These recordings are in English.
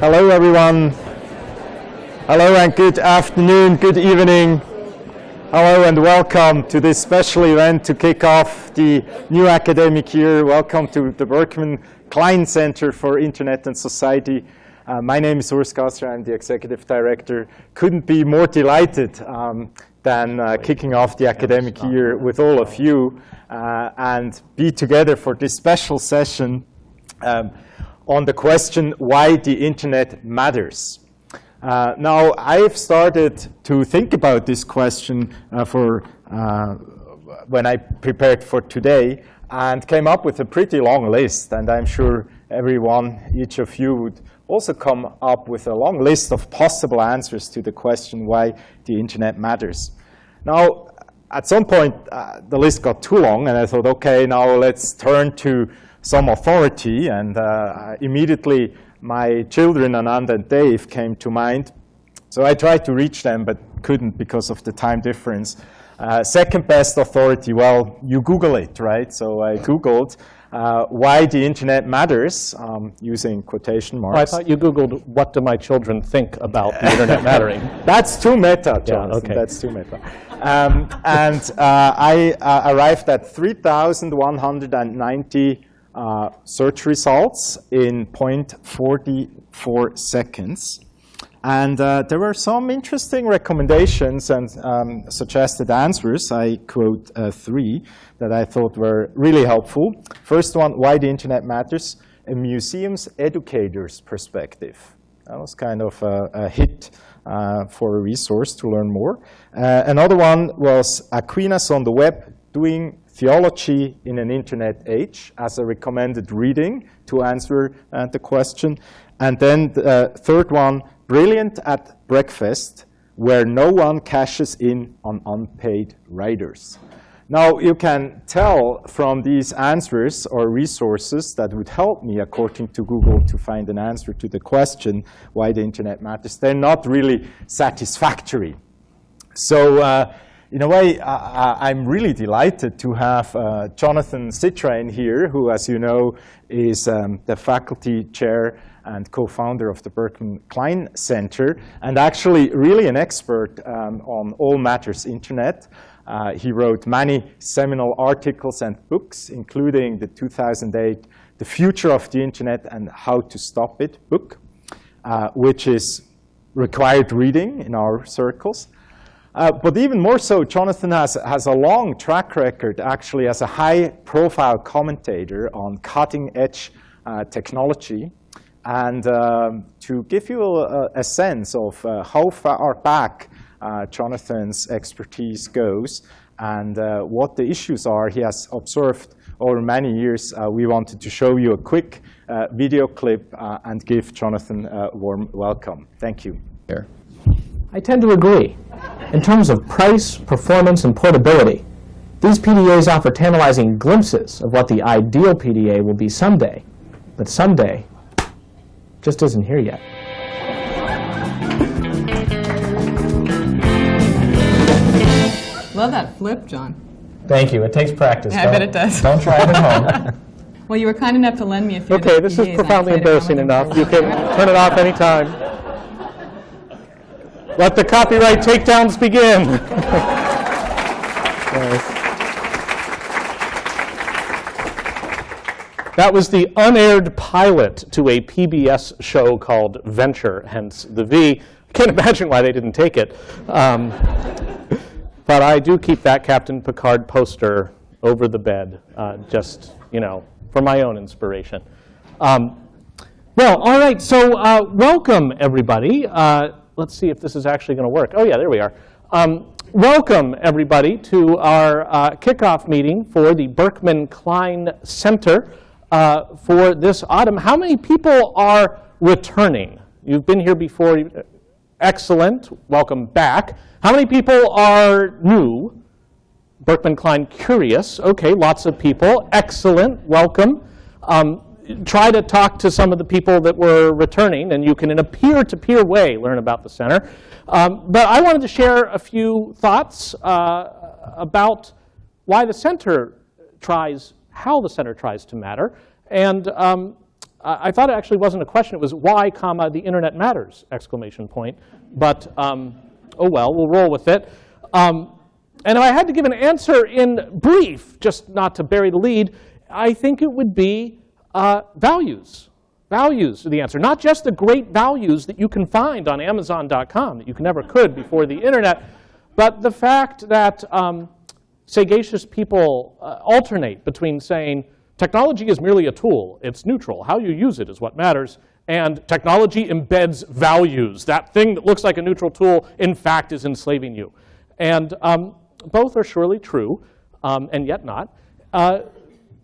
Hello, everyone. Hello and good afternoon, good evening. Hello and welcome to this special event to kick off the new academic year. Welcome to the Berkman Klein Center for Internet and Society. Uh, my name is Urs Gasser. I'm the executive director. Couldn't be more delighted um, than uh, kicking off the academic year with all of you uh, and be together for this special session um, on the question why the internet matters. Uh, now, I've started to think about this question uh, for uh, when I prepared for today and came up with a pretty long list. And I'm sure everyone, each of you would also come up with a long list of possible answers to the question why the internet matters. Now, at some point, uh, the list got too long, and I thought, OK, now let's turn to some authority. And uh, immediately, my children, Anand and Dave, came to mind. So I tried to reach them, but couldn't because of the time difference. Uh, second best authority, well, you Google it, right? So I Googled uh, why the internet matters, um, using quotation marks. Oh, I thought you Googled, what do my children think about the internet mattering? That's too meta, Jonathan. Yeah, okay. That's too meta. Um, and uh, I uh, arrived at 3,190 uh, search results in 0.44 seconds. And uh, there were some interesting recommendations and um, suggested answers. I quote uh, three that I thought were really helpful. First one, why the internet matters, a museum's educator's perspective. That was kind of a, a hit uh, for a resource to learn more. Uh, another one was Aquinas on the web doing theology in an internet age as a recommended reading to answer uh, the question. And then the uh, third one, brilliant at breakfast, where no one cashes in on unpaid riders. Now, you can tell from these answers or resources that would help me, according to Google, to find an answer to the question why the internet matters. They're not really satisfactory. So uh, in a way, I, am really delighted to have uh, Jonathan Zittrain here, who, as you know, is um, the faculty chair and co-founder of the Berkman Klein Center, and actually really an expert um, on all matters internet. Uh, he wrote many seminal articles and books, including the 2008 The Future of the Internet and How to Stop It book, uh, which is required reading in our circles. Uh, but even more so, Jonathan has, has a long track record, actually, as a high-profile commentator on cutting-edge uh, technology. And um, to give you a, a sense of uh, how far back uh, Jonathan's expertise goes and uh, what the issues are he has observed over many years, we wanted to show you a quick video clip and give Jonathan a warm welcome. Thank you. Here. I tend to agree. In terms of price, performance, and portability, these PDAs offer tantalizing glimpses of what the ideal PDA will be someday. But someday just isn't here yet. Love that flip, John. Thank you. It takes practice. Yeah, I bet it does. Don't try it at home. well, you were kind enough to lend me a few. Okay, this is profoundly embarrassing enough. You can turn it off anytime. Let the copyright takedowns begin. That was the unaired pilot to a PBS show called Venture, hence the V. I can't imagine why they didn't take it. Um, but I do keep that Captain Picard poster over the bed, uh, just, you know, for my own inspiration. Um, well, all right, so uh, welcome, everybody. Uh, let's see if this is actually going to work. Oh, yeah, there we are. Um, welcome, everybody, to our uh, kickoff meeting for the Berkman Klein Center uh, for this autumn. How many people are returning? You've been here before. Excellent. Welcome back. How many people are new? Berkman Klein curious. OK, lots of people. Excellent. Welcome. Um, try to talk to some of the people that were returning, and you can, in a peer-to-peer -peer way, learn about the center. Um, but I wanted to share a few thoughts uh, about why the center tries, how the center tries to matter, and um, I thought it actually wasn't a question. It was why, comma, the internet matters, exclamation point. But, um, oh well, we'll roll with it. Um, and if I had to give an answer in brief, just not to bury the lead, I think it would be uh, values. Values are the answer. Not just the great values that you can find on Amazon.com that you never could before the internet, but the fact that um, sagacious people uh, alternate between saying technology is merely a tool, it's neutral, how you use it is what matters, and technology embeds values. That thing that looks like a neutral tool, in fact, is enslaving you. And um, both are surely true, um, and yet not. Uh,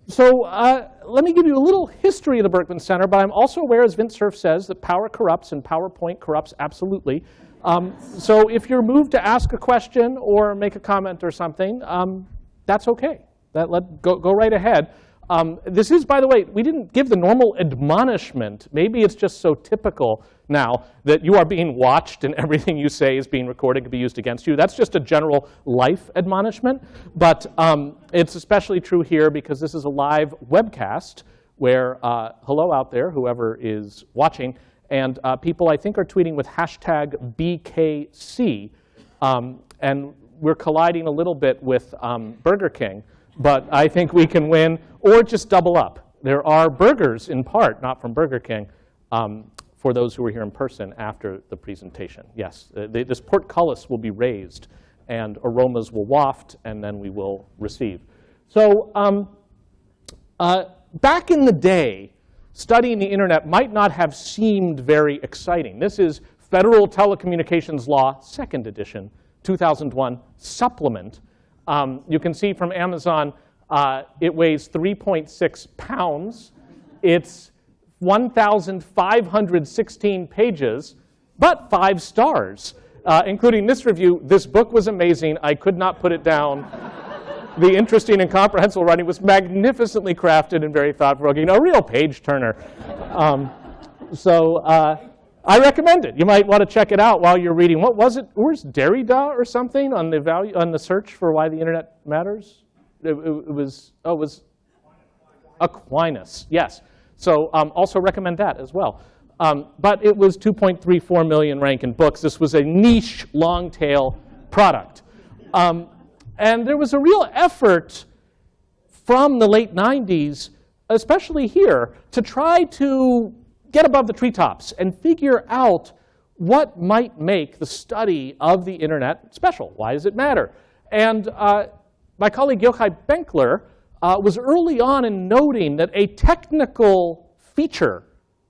so uh, let me give you a little history of the Berkman Center, but I'm also aware, as Vint Cerf says, that power corrupts and PowerPoint corrupts absolutely. Um, so if you're moved to ask a question or make a comment or something, um, that's OK. That, let, go, go right ahead. Um, this is, by the way, we didn't give the normal admonishment. Maybe it's just so typical now that you are being watched and everything you say is being recorded, could be used against you. That's just a general life admonishment. But um, it's especially true here because this is a live webcast where, uh, hello out there, whoever is watching. And uh, people, I think, are tweeting with hashtag BKC. Um, and we're colliding a little bit with um, Burger King but I think we can win, or just double up. There are burgers, in part, not from Burger King, um, for those who are here in person after the presentation. Yes, uh, this portcullis will be raised, and aromas will waft, and then we will receive. So um, uh, back in the day, studying the internet might not have seemed very exciting. This is Federal Telecommunications Law, second edition, 2001 supplement. Um, you can see from Amazon, uh, it weighs 3.6 pounds. It's 1,516 pages, but five stars, uh, including this review. This book was amazing. I could not put it down. the interesting and comprehensible writing was magnificently crafted and very thought-provoking, a real page turner. Um, so uh, I recommend it. You might want to check it out while you're reading. What was it? Where's Derrida or something on the value on the search for why the internet matters? It, it, it was oh, it was Aquinas. Yes. So um, also recommend that as well. Um, but it was 2.34 million rank in books. This was a niche, long tail product. Um, and there was a real effort from the late 90s, especially here, to try to get above the treetops and figure out what might make the study of the internet special. Why does it matter? And uh, my colleague Yochai Benkler uh, was early on in noting that a technical feature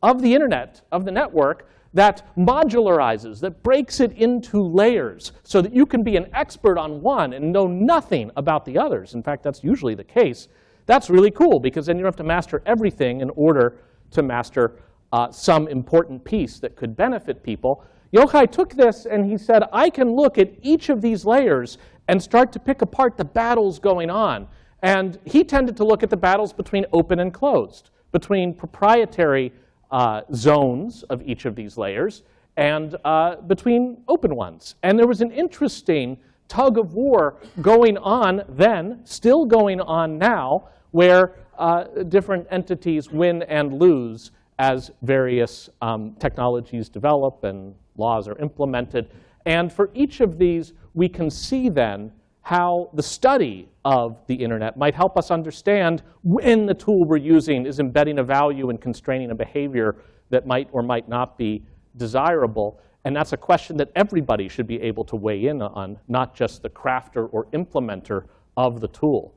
of the internet, of the network, that modularizes, that breaks it into layers so that you can be an expert on one and know nothing about the others. In fact, that's usually the case. That's really cool because then you don't have to master everything in order to master uh, some important piece that could benefit people. Yochai took this and he said, I can look at each of these layers and start to pick apart the battles going on. And he tended to look at the battles between open and closed, between proprietary uh, zones of each of these layers and uh, between open ones. And there was an interesting tug of war going on then, still going on now, where uh, different entities win and lose as various um, technologies develop and laws are implemented. And for each of these, we can see then how the study of the internet might help us understand when the tool we're using is embedding a value and constraining a behavior that might or might not be desirable. And that's a question that everybody should be able to weigh in on, not just the crafter or implementer of the tool.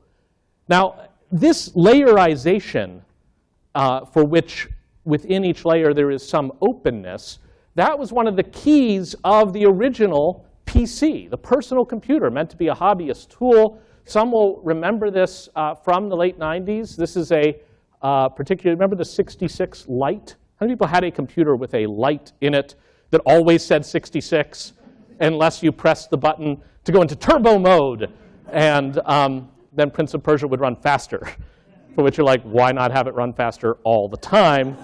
Now, this layerization uh, for which within each layer there is some openness, that was one of the keys of the original PC, the personal computer, meant to be a hobbyist tool. Some will remember this uh, from the late 90s. This is a uh, particular, remember the 66 light? How many people had a computer with a light in it that always said 66 unless you pressed the button to go into turbo mode? And um, then Prince of Persia would run faster for which you're like, why not have it run faster all the time?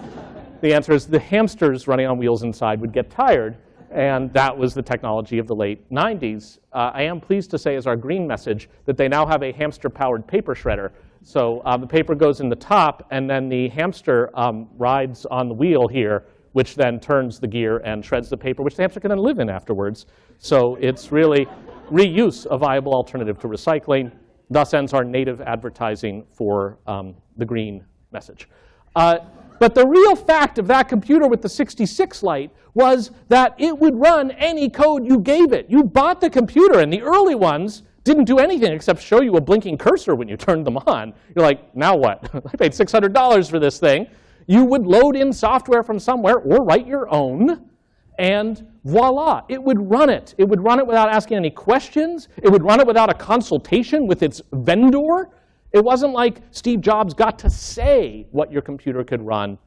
The answer is the hamsters running on wheels inside would get tired. And that was the technology of the late 90s. Uh, I am pleased to say, as our green message, that they now have a hamster-powered paper shredder So uh, the paper goes in the top, and then the hamster um, rides on the wheel here, which then turns the gear and shreds the paper, which the hamster can then live in afterwards. So it's really reuse, a viable alternative to recycling. Thus ends our native advertising for um, the green message. Uh, but the real fact of that computer with the 66 light was that it would run any code you gave it. You bought the computer, and the early ones didn't do anything except show you a blinking cursor when you turned them on. You're like, now what? I paid $600 for this thing. You would load in software from somewhere or write your own, and voila, it would run it. It would run it without asking any questions. It would run it without a consultation with its vendor. It wasn't like Steve Jobs got to say what your computer could run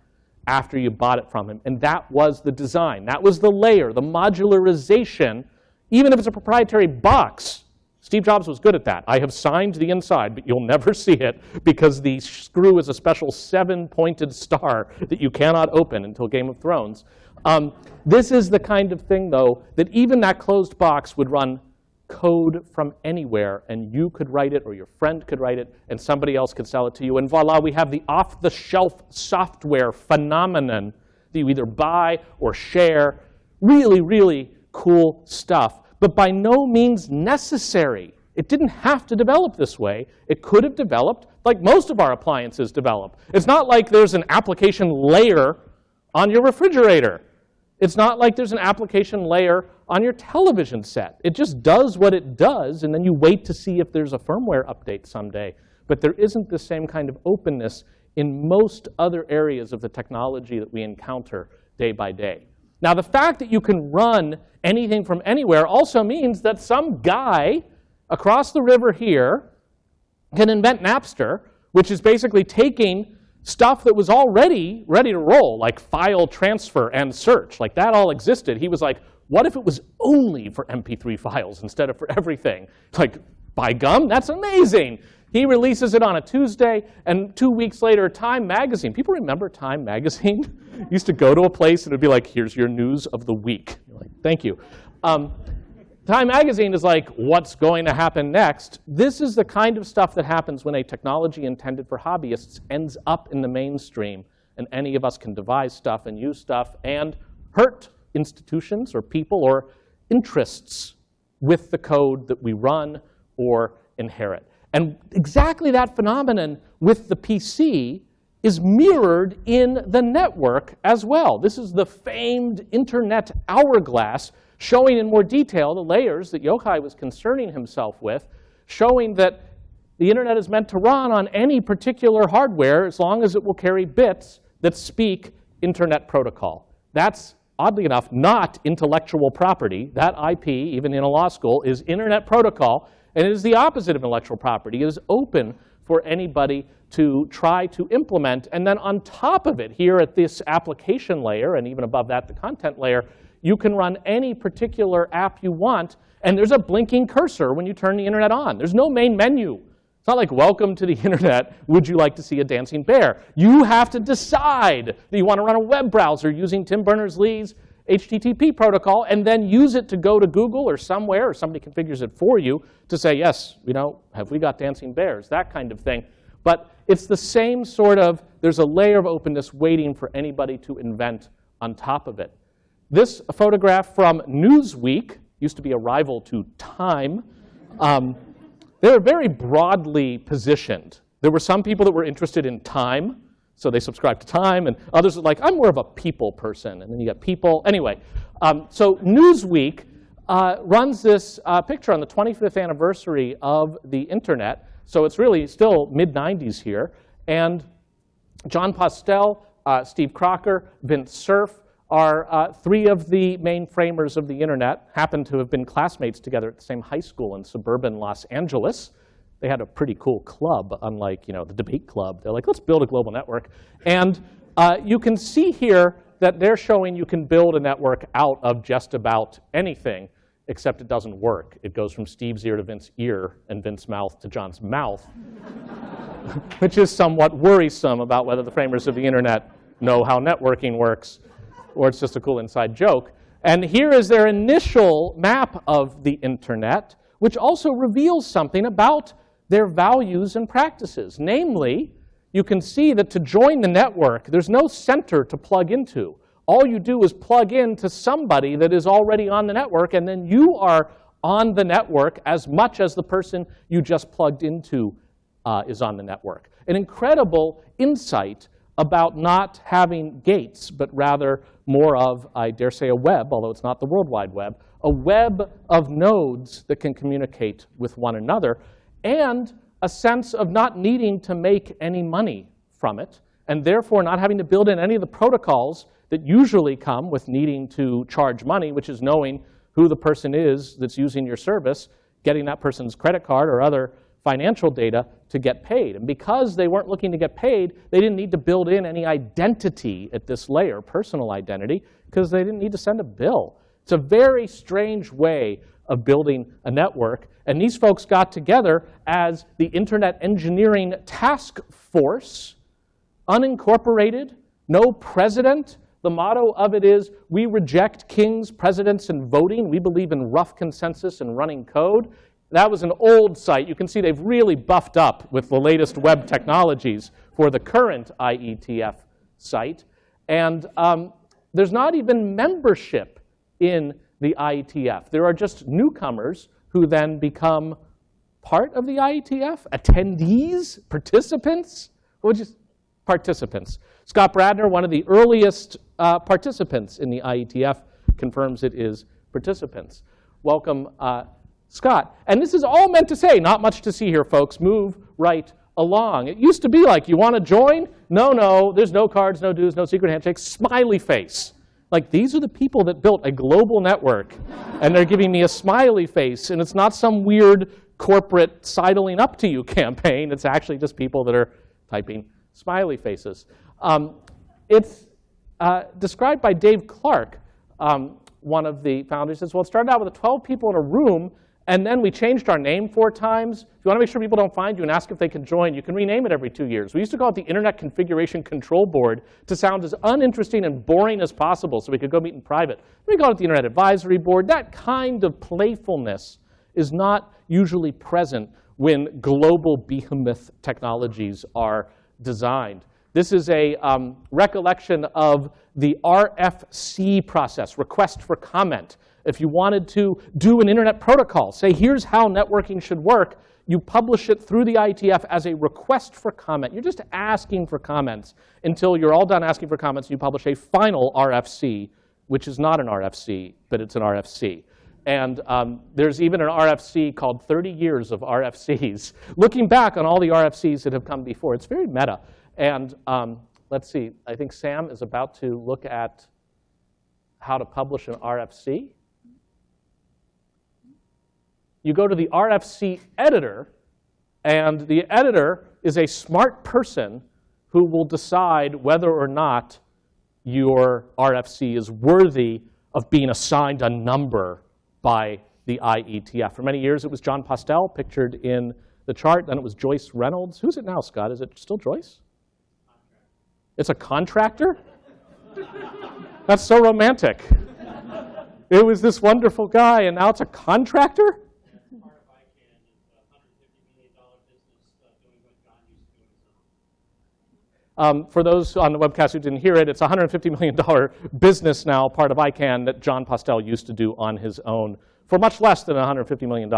after you bought it from him. And that was the design. That was the layer, the modularization. Even if it's a proprietary box, Steve Jobs was good at that. I have signed the inside, but you'll never see it because the screw is a special seven-pointed star that you cannot open until Game of Thrones. Um, this is the kind of thing, though, that even that closed box would run code from anywhere, and you could write it, or your friend could write it, and somebody else could sell it to you. And voila, we have the off-the-shelf software phenomenon that you either buy or share. Really, really cool stuff, but by no means necessary. It didn't have to develop this way. It could have developed like most of our appliances develop. It's not like there's an application layer on your refrigerator. It's not like there's an application layer on your television set. It just does what it does, and then you wait to see if there's a firmware update someday. But there isn't the same kind of openness in most other areas of the technology that we encounter day by day. Now, the fact that you can run anything from anywhere also means that some guy across the river here can invent Napster, which is basically taking stuff that was already ready to roll, like file transfer and search. Like that all existed. He was like, what if it was only for MP3 files instead of for everything? Like, by gum, that's amazing. He releases it on a Tuesday, and two weeks later, Time Magazine. People remember Time Magazine? used to go to a place and it'd be like, here's your news of the week. You're like, thank you. Um, Time Magazine is like, what's going to happen next? This is the kind of stuff that happens when a technology intended for hobbyists ends up in the mainstream, and any of us can devise stuff and use stuff and hurt institutions or people or interests with the code that we run or inherit. And exactly that phenomenon with the PC is mirrored in the network as well. This is the famed internet hourglass showing in more detail the layers that Yochai was concerning himself with, showing that the internet is meant to run on any particular hardware as long as it will carry bits that speak internet protocol. That's, oddly enough, not intellectual property. That IP, even in a law school, is internet protocol, and it is the opposite of intellectual property. It is open for anybody to try to implement. And then on top of it, here at this application layer, and even above that, the content layer, you can run any particular app you want, and there's a blinking cursor when you turn the internet on. There's no main menu. It's not like, welcome to the internet, would you like to see a dancing bear? You have to decide that you want to run a web browser using Tim Berners-Lee's HTTP protocol and then use it to go to Google or somewhere, or somebody configures it for you to say, yes, you know, have we got dancing bears, that kind of thing. But it's the same sort of, there's a layer of openness waiting for anybody to invent on top of it. This photograph from Newsweek used to be a rival to Time. Um, they were very broadly positioned. There were some people that were interested in time, so they subscribed to Time, and others were like, I'm more of a people person. And then you got people. Anyway, um, so Newsweek uh, runs this uh, picture on the 25th anniversary of the internet. So it's really still mid-90s here. And Jon Postel, uh, Steve Crocker, Vint Cerf, are uh, three of the main framers of the internet, happen to have been classmates together at the same high school in suburban Los Angeles. They had a pretty cool club, unlike you know, the debate club. They're like, let's build a global network. And uh, you can see here that they're showing you can build a network out of just about anything, except it doesn't work. It goes from Steve's ear to Vint's ear and Vint's mouth to Jon's mouth, which is somewhat worrisome about whether the framers of the internet know how networking works or it's just a cool inside joke. And here is their initial map of the internet, which also reveals something about their values and practices. Namely, you can see that to join the network, there's no center to plug into. All you do is plug in to somebody that is already on the network, and then you are on the network as much as the person you just plugged into uh, is on the network. An incredible insight about not having gates, but rather more of, I dare say, a web, although it's not the World Wide Web, a web of nodes that can communicate with one another, and a sense of not needing to make any money from it, and therefore not having to build in any of the protocols that usually come with needing to charge money, which is knowing who the person is that's using your service, getting that person's credit card or other financial data to get paid. And because they weren't looking to get paid, they didn't need to build in any identity at this layer, personal identity, because they didn't need to send a bill. It's a very strange way of building a network. And these folks got together as the Internet Engineering Task Force, unincorporated, no president, the motto of it is, we reject kings, presidents, and voting. We believe in rough consensus and running code. That was an old site. You can see they've really buffed up with the latest web technologies for the current IETF site. And um, there's not even membership in the IETF. There are just newcomers who then become part of the IETF, attendees, participants. What would participants. Scott Bradner, one of the earliest uh, participants in the IETF, confirms it is participants. Welcome, uh, Scott. And this is all meant to say, not much to see here, folks. Move right along. It used to be like, you want to join? No, no, there's no cards, no dues, no secret handshakes, smiley face. Like, these are the people that built a global network, and they're giving me a smiley face, and it's not some weird corporate sidling up to you campaign. It's actually just people that are typing smiley faces. Um, it's uh, described by Dave Clark, um, one of the founders, says, well, it started out with 12 people in a room, and then we changed our name four times. If you want to make sure people don't find you and ask if they can join, you can rename it every two years. We used to call it the Internet Configuration Control Board to sound as uninteresting and boring as possible so we could go meet in private. We called it the Internet Advisory Board. That kind of playfulness is not usually present when global behemoth technologies are designed. This is a um, recollection of the RFC process, request for comment. If you wanted to do an internet protocol, say here's how networking should work, you publish it through the IETF as a request for comment. You're just asking for comments until you're all done asking for comments you publish a final RFC, which is not an RFC, but it's an RFC. And um, there's even an RFC called 30 Years of RFCs, looking back on all the RFCs that have come before. It's very meta. And um, let's see, I think Sam is about to look at how to publish an RFC. You go to the RFC editor, and the editor is a smart person who will decide whether or not your RFC is worthy of being assigned a number by the IETF. For many years, it was Jon Postel, pictured in the chart. Then it was Joyce Reynolds. Who's it now, Scott? Is it still Joyce? It's a contractor? That's so romantic. It was this wonderful guy, and now it's a contractor? Um, for those on the webcast who didn't hear it, it's a $150 million business now, part of ICANN, that Jon Postel used to do on his own for much less than $150 million.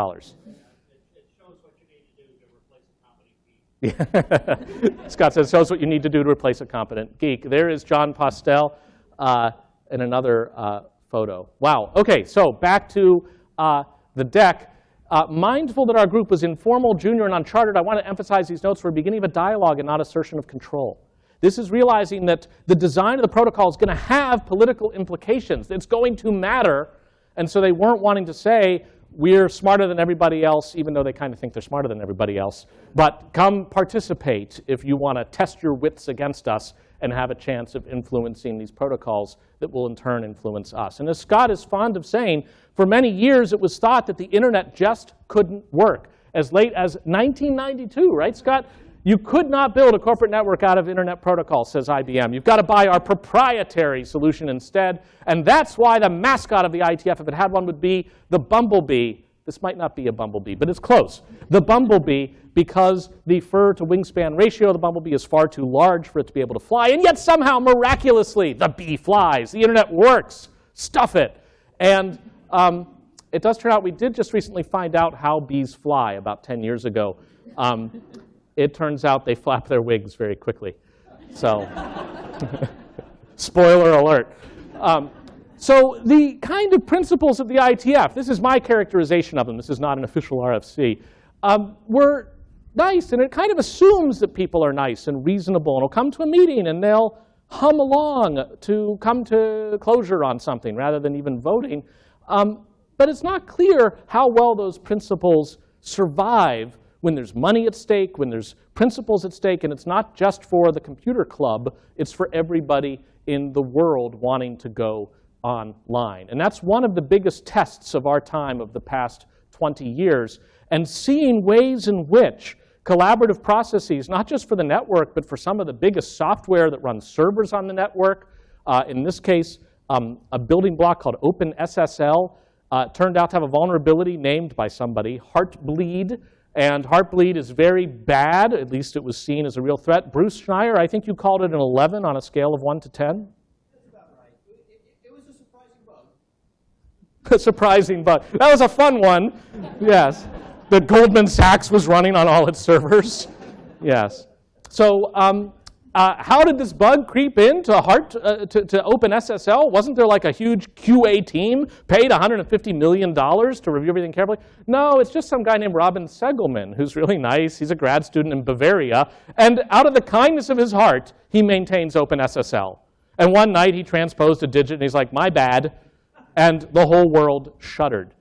Scott says, shows what you need to do to replace a competent geek. There is Jon Postel uh, in another uh, photo. Wow. OK, so back to uh, the deck. Uh, mindful that our group was informal, junior, and uncharted, I want to emphasize these notes for a beginning of a dialogue and not assertion of control. This is realizing that the design of the protocol is going to have political implications. It's going to matter. And so they weren't wanting to say, we're smarter than everybody else, even though they kind of think they're smarter than everybody else. But come participate if you want to test your wits against us and have a chance of influencing these protocols that will in turn influence us. And as Scott is fond of saying, for many years it was thought that the internet just couldn't work. As late as 1992, right, Scott? You could not build a corporate network out of internet protocol, says IBM. You've got to buy our proprietary solution instead. And that's why the mascot of the IETF, if it had one, would be the bumblebee This might not be a bumblebee, but it's close. The bumblebee, because the fur to wingspan ratio of the bumblebee is far too large for it to be able to fly, and yet somehow, miraculously, the bee flies. The internet works. Stuff it. And um, it does turn out we did just recently find out how bees fly about 10 years ago. Um, it turns out they flap their wings very quickly. So, spoiler alert. Um, so the kind of principles of the IETF, this is my characterization of them, this is not an official RFC, um, were nice, and it kind of assumes that people are nice and reasonable, and will come to a meeting and they'll hum along to come to closure on something rather than even voting. Um, but it's not clear how well those principles survive when there's money at stake, when there's principles at stake, and it's not just for the computer club, it's for everybody in the world wanting to go online. And that's one of the biggest tests of our time of the past 20 years, and seeing ways in which collaborative processes, not just for the network, but for some of the biggest software that runs servers on the network, uh, in this case, um, a building block called OpenSSL, uh, turned out to have a vulnerability named by somebody, Heartbleed, and Heartbleed is very bad, at least it was seen as a real threat. Bruce Schneier, I think you called it an 11 on a scale of 1 to 10? That's about right. It, it, it was a surprising bug. a surprising bug. That was a fun one, yes. That Goldman Sachs was running on all its servers, yes. So um, uh, how did this bug creep into Heart uh, to, to OpenSSL? Wasn't there like a huge QA team paid $150 million to review everything carefully? No, it's just some guy named Robin Seggelmann who's really nice. He's a grad student in Bavaria. And out of the kindness of his heart, he maintains OpenSSL. And one night he transposed a digit and he's like, my bad. And the whole world shuddered.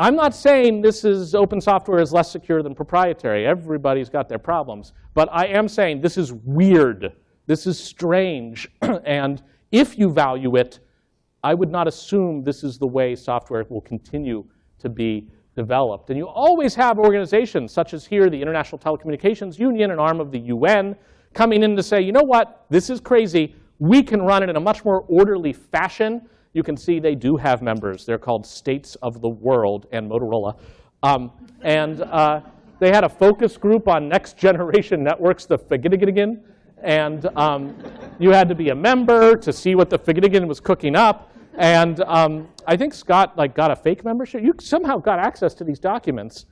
I'm not saying this is open software is less secure than proprietary. Everybody's got their problems. But I am saying this is weird. This is strange. and if you value it, I would not assume this is the way software will continue to be developed. And you always have organizations such as here, the International Telecommunications Union, an arm of the UN, coming in to say, you know what, this is crazy. We can run it in a much more orderly fashion you can see they do have members. They're called States of the World and Motorola. Um, and uh, they had a focus group on next generation networks, the Figitigigan. And um, you had to be a member to see what the Figitigan was cooking up. And um, I think Scott like got a fake membership. You somehow got access to these documents.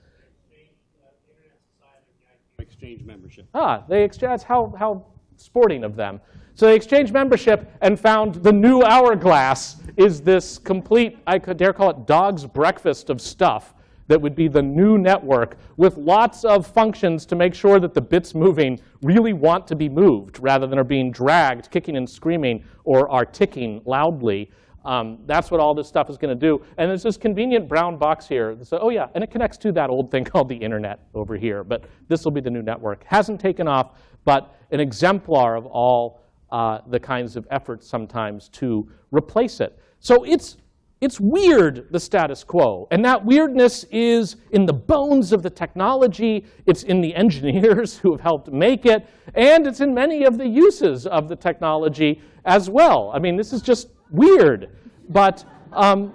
Exchange membership. Ah, they exchange. How how sporting of them. So they exchanged membership and found the new hourglass is this complete, I could dare call it dog's breakfast of stuff that would be the new network with lots of functions to make sure that the bits moving really want to be moved rather than are being dragged, kicking and screaming, or are ticking loudly. Um, that's what all this stuff is going to do. And there's this convenient brown box here. So, oh yeah, and it connects to that old thing called the internet over here. But this will be the new network. Hasn't taken off, but an exemplar of all uh, the kinds of efforts sometimes to replace it. So it's, it's weird, the status quo. And that weirdness is in the bones of the technology. It's in the engineers who have helped make it. And it's in many of the uses of the technology as well. I mean, this is just weird. But um,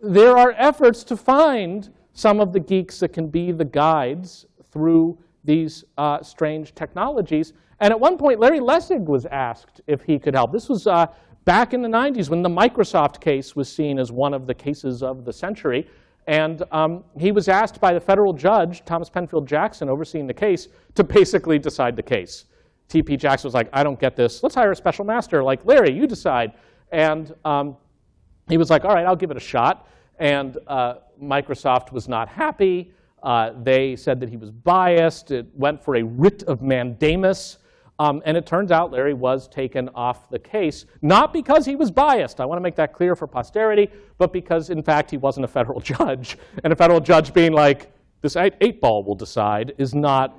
there are efforts to find some of the geeks that can be the guides through these uh, strange technologies. And at one point, Larry Lessig was asked if he could help. This was uh, back in the 90s when the Microsoft case was seen as one of the cases of the century. And um, he was asked by the federal judge, Thomas Penfield Jackson, overseeing the case, to basically decide the case. T.P. Jackson was like, I don't get this. Let's hire a special master. Like, Larry, you decide. And um, he was like, all right, I'll give it a shot. And uh, Microsoft was not happy. Uh, they said that he was biased. It went for a writ of mandamus. Um, and it turns out Larry was taken off the case, not because he was biased. I want to make that clear for posterity, but because, in fact, he wasn't a federal judge. And a federal judge being like, this eight, eight ball will decide is not,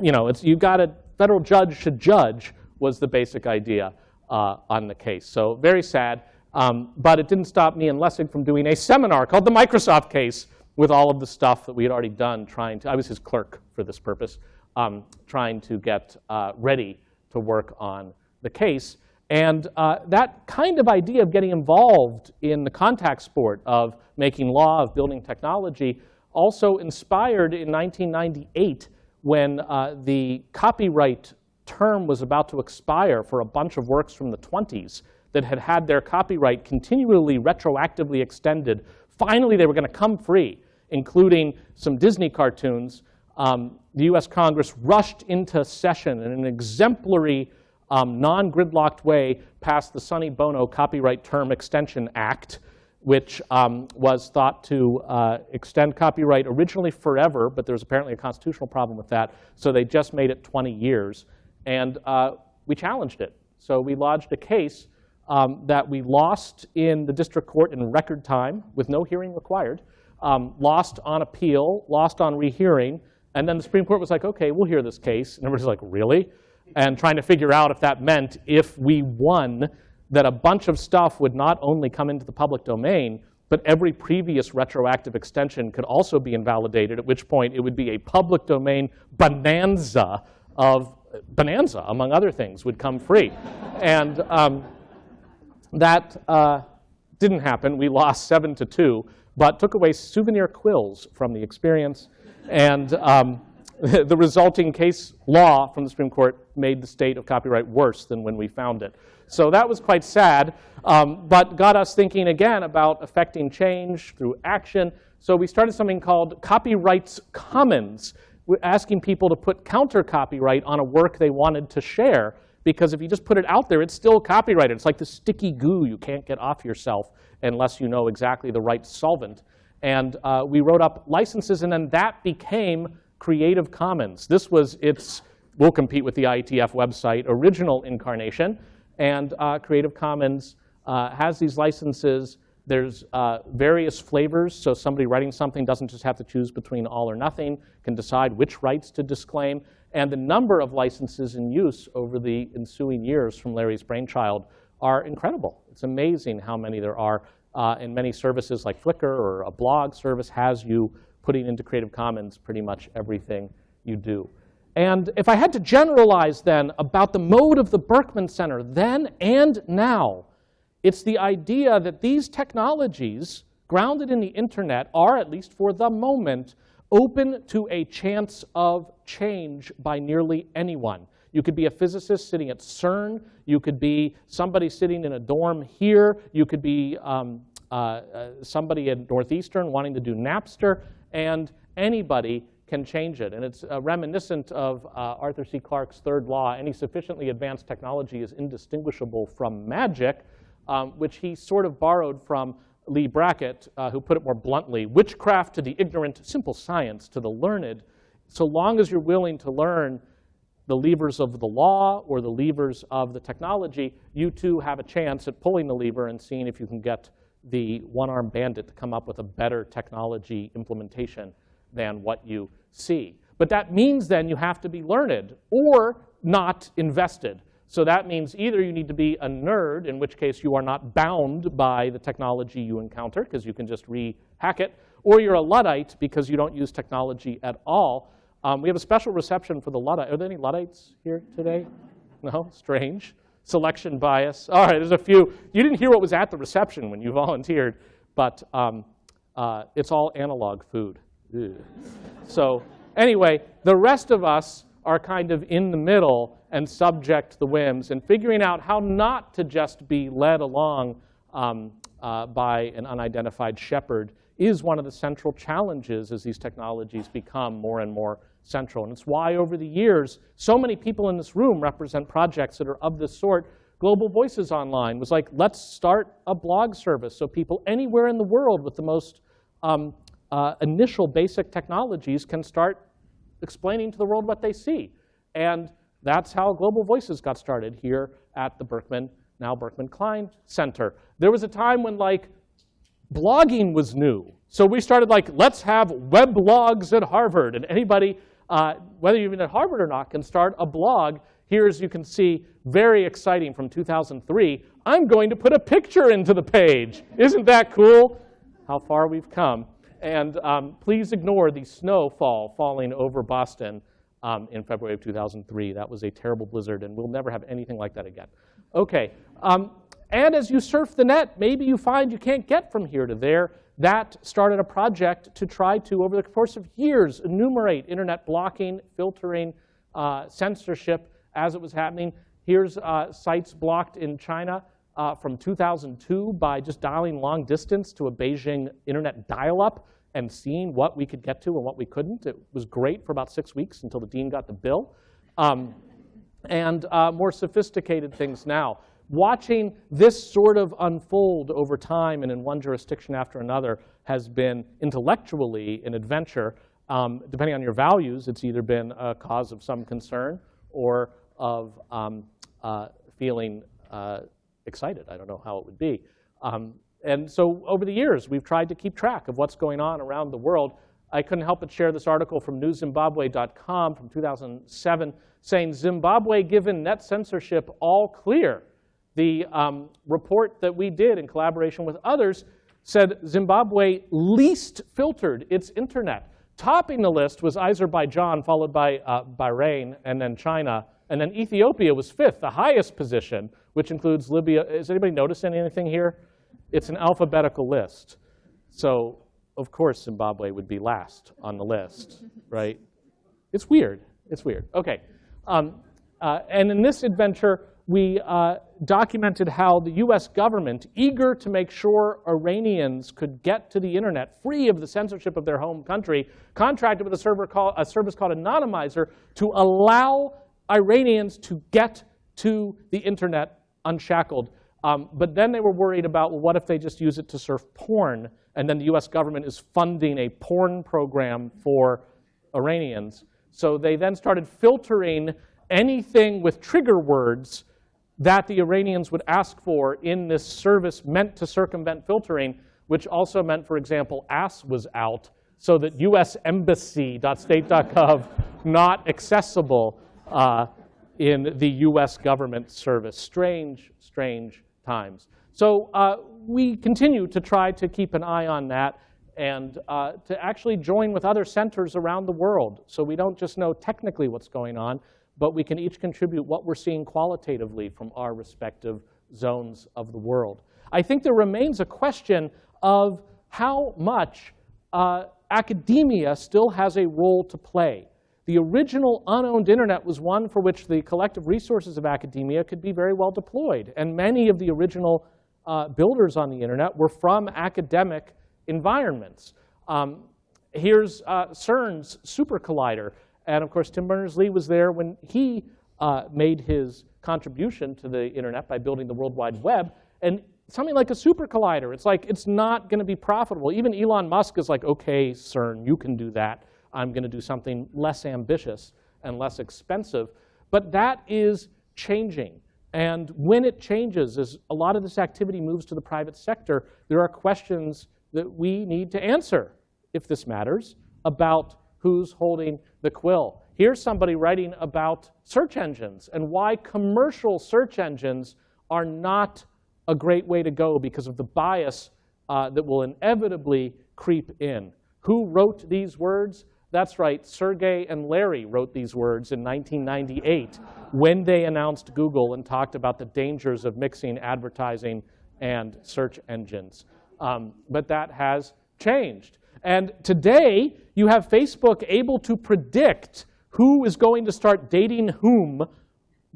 you know, it's, you got a federal judge should judge was the basic idea uh, on the case. So very sad. Um, but it didn't stop me and Lessig from doing a seminar called the Microsoft case with all of the stuff that we had already done trying to, I was his clerk for this purpose, um, trying to get uh, ready to work on the case. And uh, that kind of idea of getting involved in the contact sport of making law, of building technology, also inspired in 1998 when uh, the copyright term was about to expire for a bunch of works from the 20s that had had their copyright continually retroactively extended. Finally, they were going to come free, including some Disney cartoons. Um, the US Congress rushed into session in an exemplary, um, non-gridlocked way passed the Sonny Bono Copyright Term Extension Act, which um, was thought to uh, extend copyright originally forever, but there was apparently a constitutional problem with that, so they just made it 20 years. And uh, we challenged it. So we lodged a case um, that we lost in the district court in record time with no hearing required, um, lost on appeal, lost on rehearing, and then the Supreme Court was like, okay, we'll hear this case. And everybody's like, really? And trying to figure out if that meant if we won, that a bunch of stuff would not only come into the public domain, but every previous retroactive extension could also be invalidated, at which point it would be a public domain bonanza of bonanza, among other things, would come free. and um, that uh, didn't happen. We lost seven to two, but took away souvenir quills from the experience. And um, the resulting case law from the Supreme Court made the state of copyright worse than when we found it. So that was quite sad, um, but got us thinking again about affecting change through action. So we started something called Copyright's Commons, asking people to put counter copyright on a work they wanted to share. Because if you just put it out there, it's still copyrighted. It's like the sticky goo you can't get off yourself unless you know exactly the right solvent. And uh, we wrote up licenses, and then that became Creative Commons. This was its, we'll compete with the IETF website, original incarnation. And uh, Creative Commons uh, has these licenses. There's uh, various flavors, so somebody writing something doesn't just have to choose between all or nothing, can decide which rights to disclaim. And the number of licenses in use over the ensuing years from Larry's brainchild are incredible. It's amazing how many there are. Uh, and many services like Flickr or a blog service has you putting into Creative Commons pretty much everything you do. And if I had to generalize then about the mode of the Berkman Center then and now, it's the idea that these technologies, grounded in the internet, are, at least for the moment, open to a chance of change by nearly anyone. You could be a physicist sitting at CERN. You could be somebody sitting in a dorm here. You could be um, uh, uh, somebody at Northeastern wanting to do Napster. And anybody can change it. And it's uh, reminiscent of uh, Arthur C. Clarke's third law. Any sufficiently advanced technology is indistinguishable from magic, um, which he sort of borrowed from Leigh Brackett, uh, who put it more bluntly, witchcraft to the ignorant, simple science to the learned. So long as you're willing to learn the levers of the law or the levers of the technology, you too have a chance at pulling the lever and seeing if you can get the one-armed bandit to come up with a better technology implementation than what you see. But that means then you have to be learned or not invested. So that means either you need to be a nerd, in which case you are not bound by the technology you encounter because you can just re-hack it, or you're a Luddite because you don't use technology at all. Um, we have a special reception for the Luddite. Are there any Luddites here today? No? Strange. Selection bias. All right, there's a few. You didn't hear what was at the reception when you volunteered, but um, uh, it's all analog food. So anyway, the rest of us are kind of in the middle and subject to the whims and figuring out how not to just be led along um, uh, by an unidentified shepherd is one of the central challenges as these technologies become more and more central. And it's why over the years, so many people in this room represent projects that are of this sort. Global Voices Online was like, let's start a blog service so people anywhere in the world with the most um, uh, initial basic technologies can start explaining to the world what they see. And that's how Global Voices got started here at the Berkman, now Berkman Klein Center. There was a time when like blogging was new. So we started like, let's have weblogs at Harvard. And anybody, uh, whether you've been at Harvard or not, can start a blog. Here, as you can see, very exciting from 2003. I'm going to put a picture into the page. Isn't that cool? How far we've come. And um, please ignore the snowfall falling over Boston um, in February of 2003. That was a terrible blizzard, and we'll never have anything like that again. Okay, um, and as you surf the net, maybe you find you can't get from here to there. That started a project to try to, over the course of years, enumerate internet blocking, filtering, uh, censorship as it was happening. Here's uh, sites blocked in China uh, from 2002 by just dialing long distance to a Beijing internet dial-up and seeing what we could get to and what we couldn't. It was great for about six weeks until the dean got the bill. Um, and uh, more sophisticated things now. Watching this sort of unfold over time and in one jurisdiction after another has been intellectually an adventure. Um, depending on your values, it's either been a cause of some concern or of um, uh, feeling uh, excited. I don't know how it would be. Um, and so over the years, we've tried to keep track of what's going on around the world. I couldn't help but share this article from newszimbabwe.com from 2007 saying Zimbabwe given net censorship all clear. The um, report that we did in collaboration with others said Zimbabwe least filtered its internet. Topping the list was Azerbaijan, followed by uh, Bahrain, and then China. And then Ethiopia was fifth, the highest position, which includes Libya. Has anybody noticed anything here? It's an alphabetical list. So, of course, Zimbabwe would be last on the list, right? It's weird. It's weird. Okay. Um, uh, and in this adventure, we uh, documented how the US government, eager to make sure Iranians could get to the internet free of the censorship of their home country, contracted with a, server call, a service called Anonymizer to allow Iranians to get to the internet unshackled. Um, but then they were worried about, well, what if they just use it to surf porn? And then the US government is funding a porn program for Iranians. So they then started filtering anything with trigger words that the Iranians would ask for in this service meant to circumvent filtering, which also meant, for example, ass was out, so that usembassy.state.gov not accessible uh, in the US government service. Strange, strange times. So uh, we continue to try to keep an eye on that and uh, to actually join with other centers around the world so we don't just know technically what's going on, but we can each contribute what we're seeing qualitatively from our respective zones of the world. I think there remains a question of how much uh, academia still has a role to play. The original unowned internet was one for which the collective resources of academia could be very well deployed. And many of the original uh, builders on the internet were from academic environments. Um, here's uh, CERN's Super Collider. And of course, Tim Berners-Lee was there when he uh, made his contribution to the internet by building the World Wide Web. And something like a super collider, it's like it's not going to be profitable. Even Elon Musk is like, OK, CERN, you can do that. I'm going to do something less ambitious and less expensive. But that is changing. And when it changes, as a lot of this activity moves to the private sector, there are questions that we need to answer, if this matters, about who's holding the quill. Here's somebody writing about search engines and why commercial search engines are not a great way to go because of the bias uh, that will inevitably creep in. Who wrote these words? That's right, Sergey and Larry wrote these words in 1998 when they announced Google and talked about the dangers of mixing advertising and search engines. Um, but that has changed. And today, you have Facebook able to predict who is going to start dating whom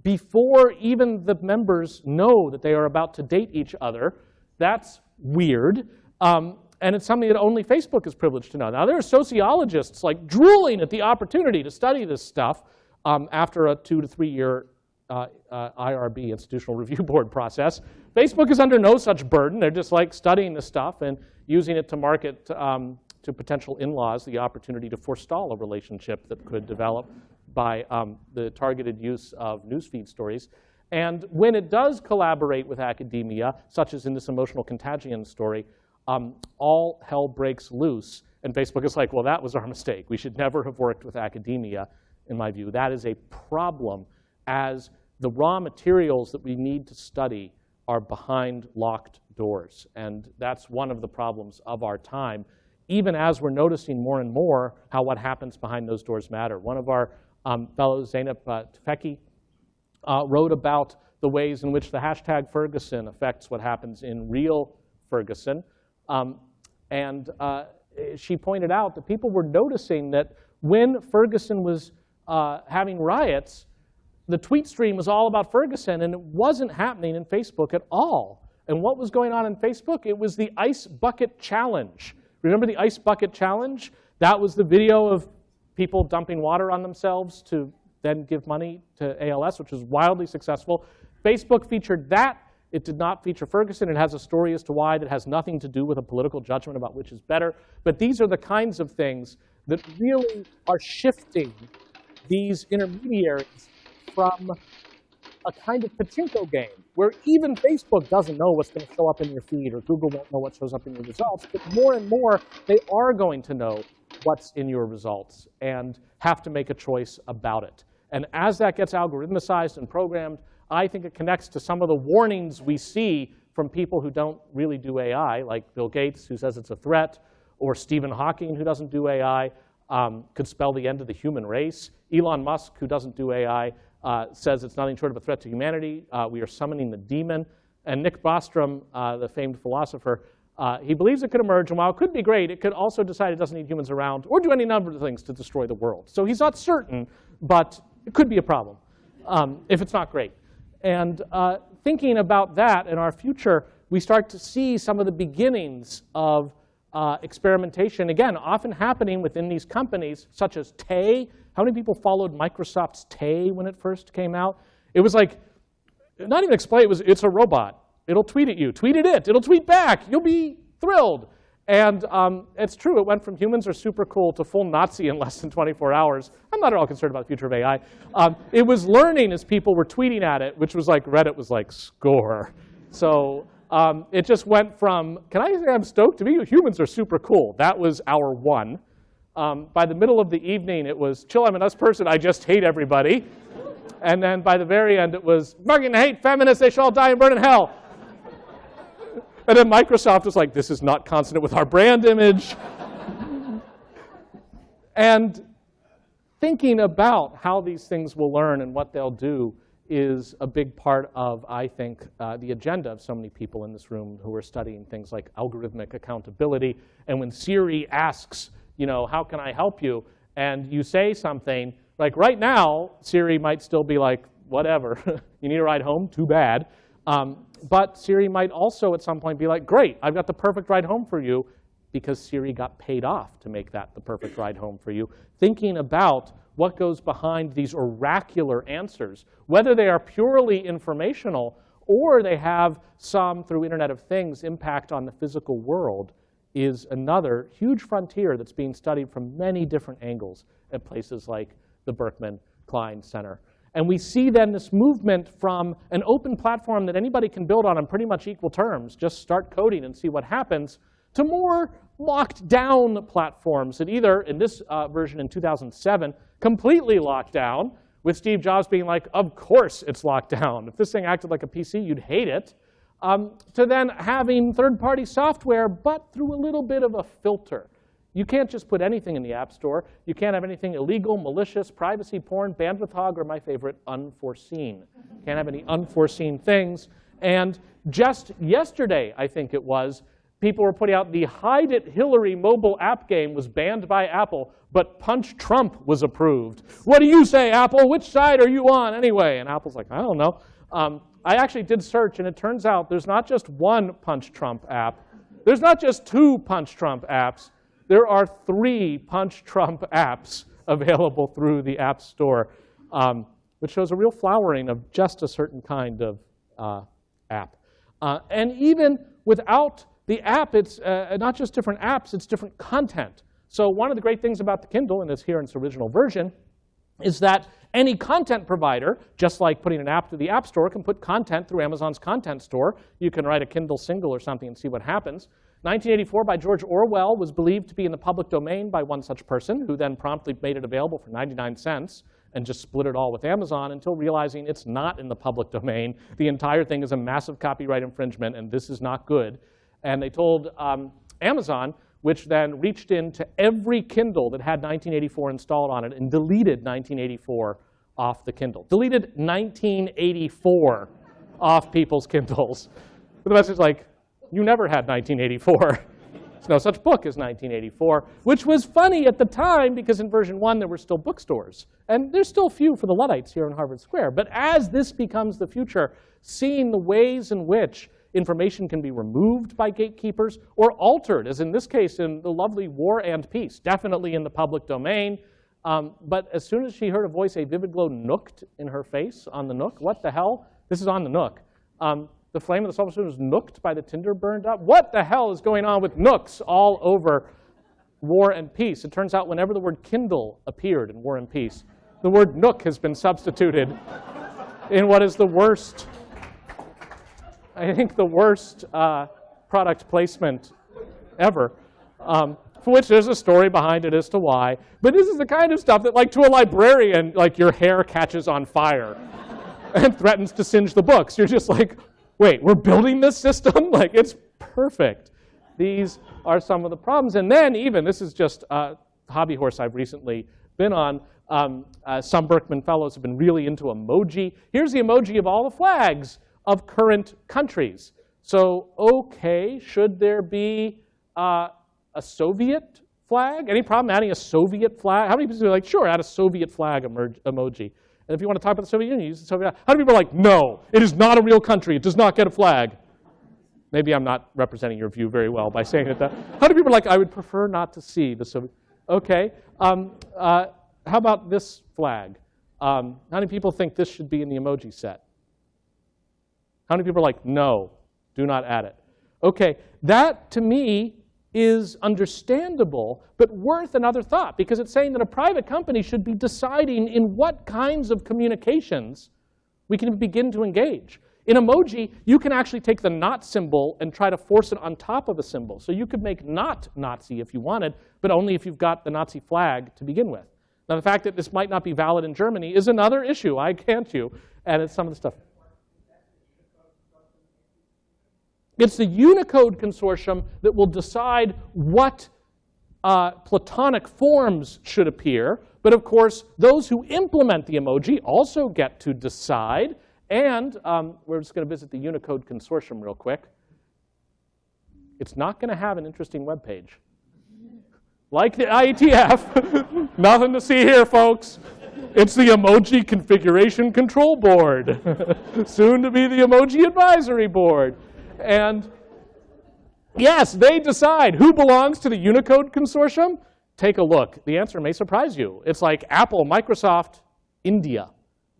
before even the members know that they are about to date each other. That's weird. Um, and it's something that only Facebook is privileged to know. Now, there are sociologists like drooling at the opportunity to study this stuff um, after a two to three year uh, uh, IRB, Institutional Review Board process. Facebook is under no such burden. They're just like studying the stuff and using it to market um, to potential in-laws the opportunity to forestall a relationship that could develop by um, the targeted use of newsfeed stories. And when it does collaborate with academia, such as in this emotional contagion story, um, all hell breaks loose. And Facebook is like, well, that was our mistake. We should never have worked with academia, in my view. That is a problem as the raw materials that we need to study are behind locked doors. And that's one of the problems of our time even as we're noticing more and more how what happens behind those doors matter. One of our um, fellows, Zeynep uh, uh, wrote about the ways in which the hashtag Ferguson affects what happens in real Ferguson. Um, and uh, she pointed out that people were noticing that when Ferguson was uh, having riots, the tweet stream was all about Ferguson, and it wasn't happening in Facebook at all. And what was going on in Facebook? It was the Ice Bucket Challenge. Remember the Ice Bucket Challenge? That was the video of people dumping water on themselves to then give money to ALS, which was wildly successful. Facebook featured that. It did not feature Ferguson. It has a story as to why that has nothing to do with a political judgment about which is better. But these are the kinds of things that really are shifting these intermediaries from a kind of pachinko game where even Facebook doesn't know what's going to show up in your feed or Google won't know what shows up in your results, but more and more they are going to know what's in your results and have to make a choice about it. And as that gets algorithmicized and programmed, I think it connects to some of the warnings we see from people who don't really do AI, like Bill Gates, who says it's a threat, or Stephen Hawking, who doesn't do AI, um, could spell the end of the human race. Elon Musk, who doesn't do AI, uh, says it's nothing short of a threat to humanity. Uh, we are summoning the demon. And Nick Bostrom, uh, the famed philosopher, uh, he believes it could emerge, and while it could be great, it could also decide it doesn't need humans around or do any number of things to destroy the world. So he's not certain, but it could be a problem um, if it's not great. And uh, thinking about that in our future, we start to see some of the beginnings of uh, experimentation, again, often happening within these companies, such as Tay. How many people followed Microsoft's Tay when it first came out? It was like, not even explain, it was, it's a robot. It'll tweet at you. Tweet at it. It'll tweet back. You'll be thrilled. And um, it's true, it went from humans are super cool to full Nazi in less than 24 hours. I'm not at all concerned about the future of AI. Um, it was learning as people were tweeting at it, which was like Reddit was like, score. So um, it just went from, can I say I'm stoked? To be humans are super cool. That was hour one. Um, by the middle of the evening, it was, chill, I'm an us person, I just hate everybody. And then by the very end, it was, fucking hate feminists, they shall all die and burn in hell. And then Microsoft was like, this is not consonant with our brand image. and thinking about how these things will learn and what they'll do is a big part of, I think, uh, the agenda of so many people in this room who are studying things like algorithmic accountability. And when Siri asks, you know, how can I help you? And you say something, like right now, Siri might still be like, whatever, you need a ride home, too bad. Um, but Siri might also at some point be like, great, I've got the perfect ride home for you because Siri got paid off to make that the perfect ride home for you. Thinking about what goes behind these oracular answers, whether they are purely informational or they have some, through Internet of Things, impact on the physical world, is another huge frontier that's being studied from many different angles at places like the Berkman Klein Center. And we see then this movement from an open platform that anybody can build on on pretty much equal terms, just start coding and see what happens, to more locked down platforms that either, in this uh, version in 2007, completely locked down, with Steve Jobs being like, of course it's locked down. If this thing acted like a PC, you'd hate it. Um, to then having third-party software, but through a little bit of a filter. You can't just put anything in the App Store. You can't have anything illegal, malicious, privacy porn, bandwidth hog, or my favorite, unforeseen. Can't have any unforeseen things. And just yesterday, I think it was, people were putting out the Hide It Hillary mobile app game was banned by Apple, but Punch Trump was approved. What do you say, Apple? Which side are you on anyway? And Apple's like, I don't know. Um, I actually did search, and it turns out there's not just one Punch Trump app. There's not just two Punch Trump apps there are three Punch Trump apps available through the App Store, um, which shows a real flowering of just a certain kind of uh, app. Uh, and even without the app, it's uh, not just different apps, it's different content. So one of the great things about the Kindle, and it's here in its original version, is that any content provider, just like putting an app through the App Store, can put content through Amazon's content store. You can write a Kindle single or something and see what happens. 1984 by George Orwell was believed to be in the public domain by one such person, who then promptly made it available for 99 cents and just split it all with Amazon until realizing it's not in the public domain. The entire thing is a massive copyright infringement, and this is not good. And they told um, Amazon, which then reached into every Kindle that had 1984 installed on it and deleted 1984 off the Kindle. Deleted 1984 off people's Kindles. But The message like, you never had 1984. There's no such book as 1984, which was funny at the time because in version one there were still bookstores. And there's still few for the Luddites here in Harvard Square. But as this becomes the future, seeing the ways in which information can be removed by gatekeepers or altered, as in this case in the lovely War and Peace, definitely in the public domain. Um, but as soon as she heard a voice, a vivid glow nooked in her face on the nook. What the hell? This is on the nook. Um, the flame of the sulfur was nooked by the tinder burned up. What the hell is going on with nooks all over War and Peace? It turns out whenever the word Kindle appeared in War and Peace, the word nook has been substituted in what is the worst, I think the worst uh, product placement ever. Um, for which there's a story behind it as to why. But this is the kind of stuff that, like, to a librarian, like, your hair catches on fire and threatens to singe the books. You're just like, wait, we're building this system? like, it's perfect. These are some of the problems. And then even, this is just a hobby horse I've recently been on, um, uh, some Berkman fellows have been really into emoji. Here's the emoji of all the flags of current countries. So, okay, should there be uh, a Soviet flag? Any problem adding a Soviet flag? How many people are like, sure, add a Soviet flag emoji? And if you want to talk about the Soviet Union, use the Soviet. How many people are like, no, it is not a real country. It does not get a flag. Maybe I'm not representing your view very well by saying it that. How many people are like, I would prefer not to see the Soviet? Okay. Um, uh, how about this flag? Um, how many people think this should be in the emoji set? How many people are like, no, do not add it? Okay, that to me is understandable, but worth another thought because it's saying that a private company should be deciding in what kinds of communications we can begin to engage. In emoji, you can actually take the not symbol and try to force it on top of a symbol. So you could make not Nazi if you wanted, but only if you've got the Nazi flag to begin with. Now, the fact that this might not be valid in Germany is another issue, I can't you, and it's some of the stuff. It's the Unicode consortium that will decide what uh, platonic forms should appear. But of course, those who implement the emoji also get to decide. And um, we're just going to visit the Unicode consortium real quick. It's not going to have an interesting web page. Like the IETF, nothing to see here, folks. It's the Emoji Configuration Control Board, soon to be the Emoji Advisory Board. And yes, they decide who belongs to the Unicode consortium. Take a look. The answer may surprise you. It's like Apple, Microsoft, India.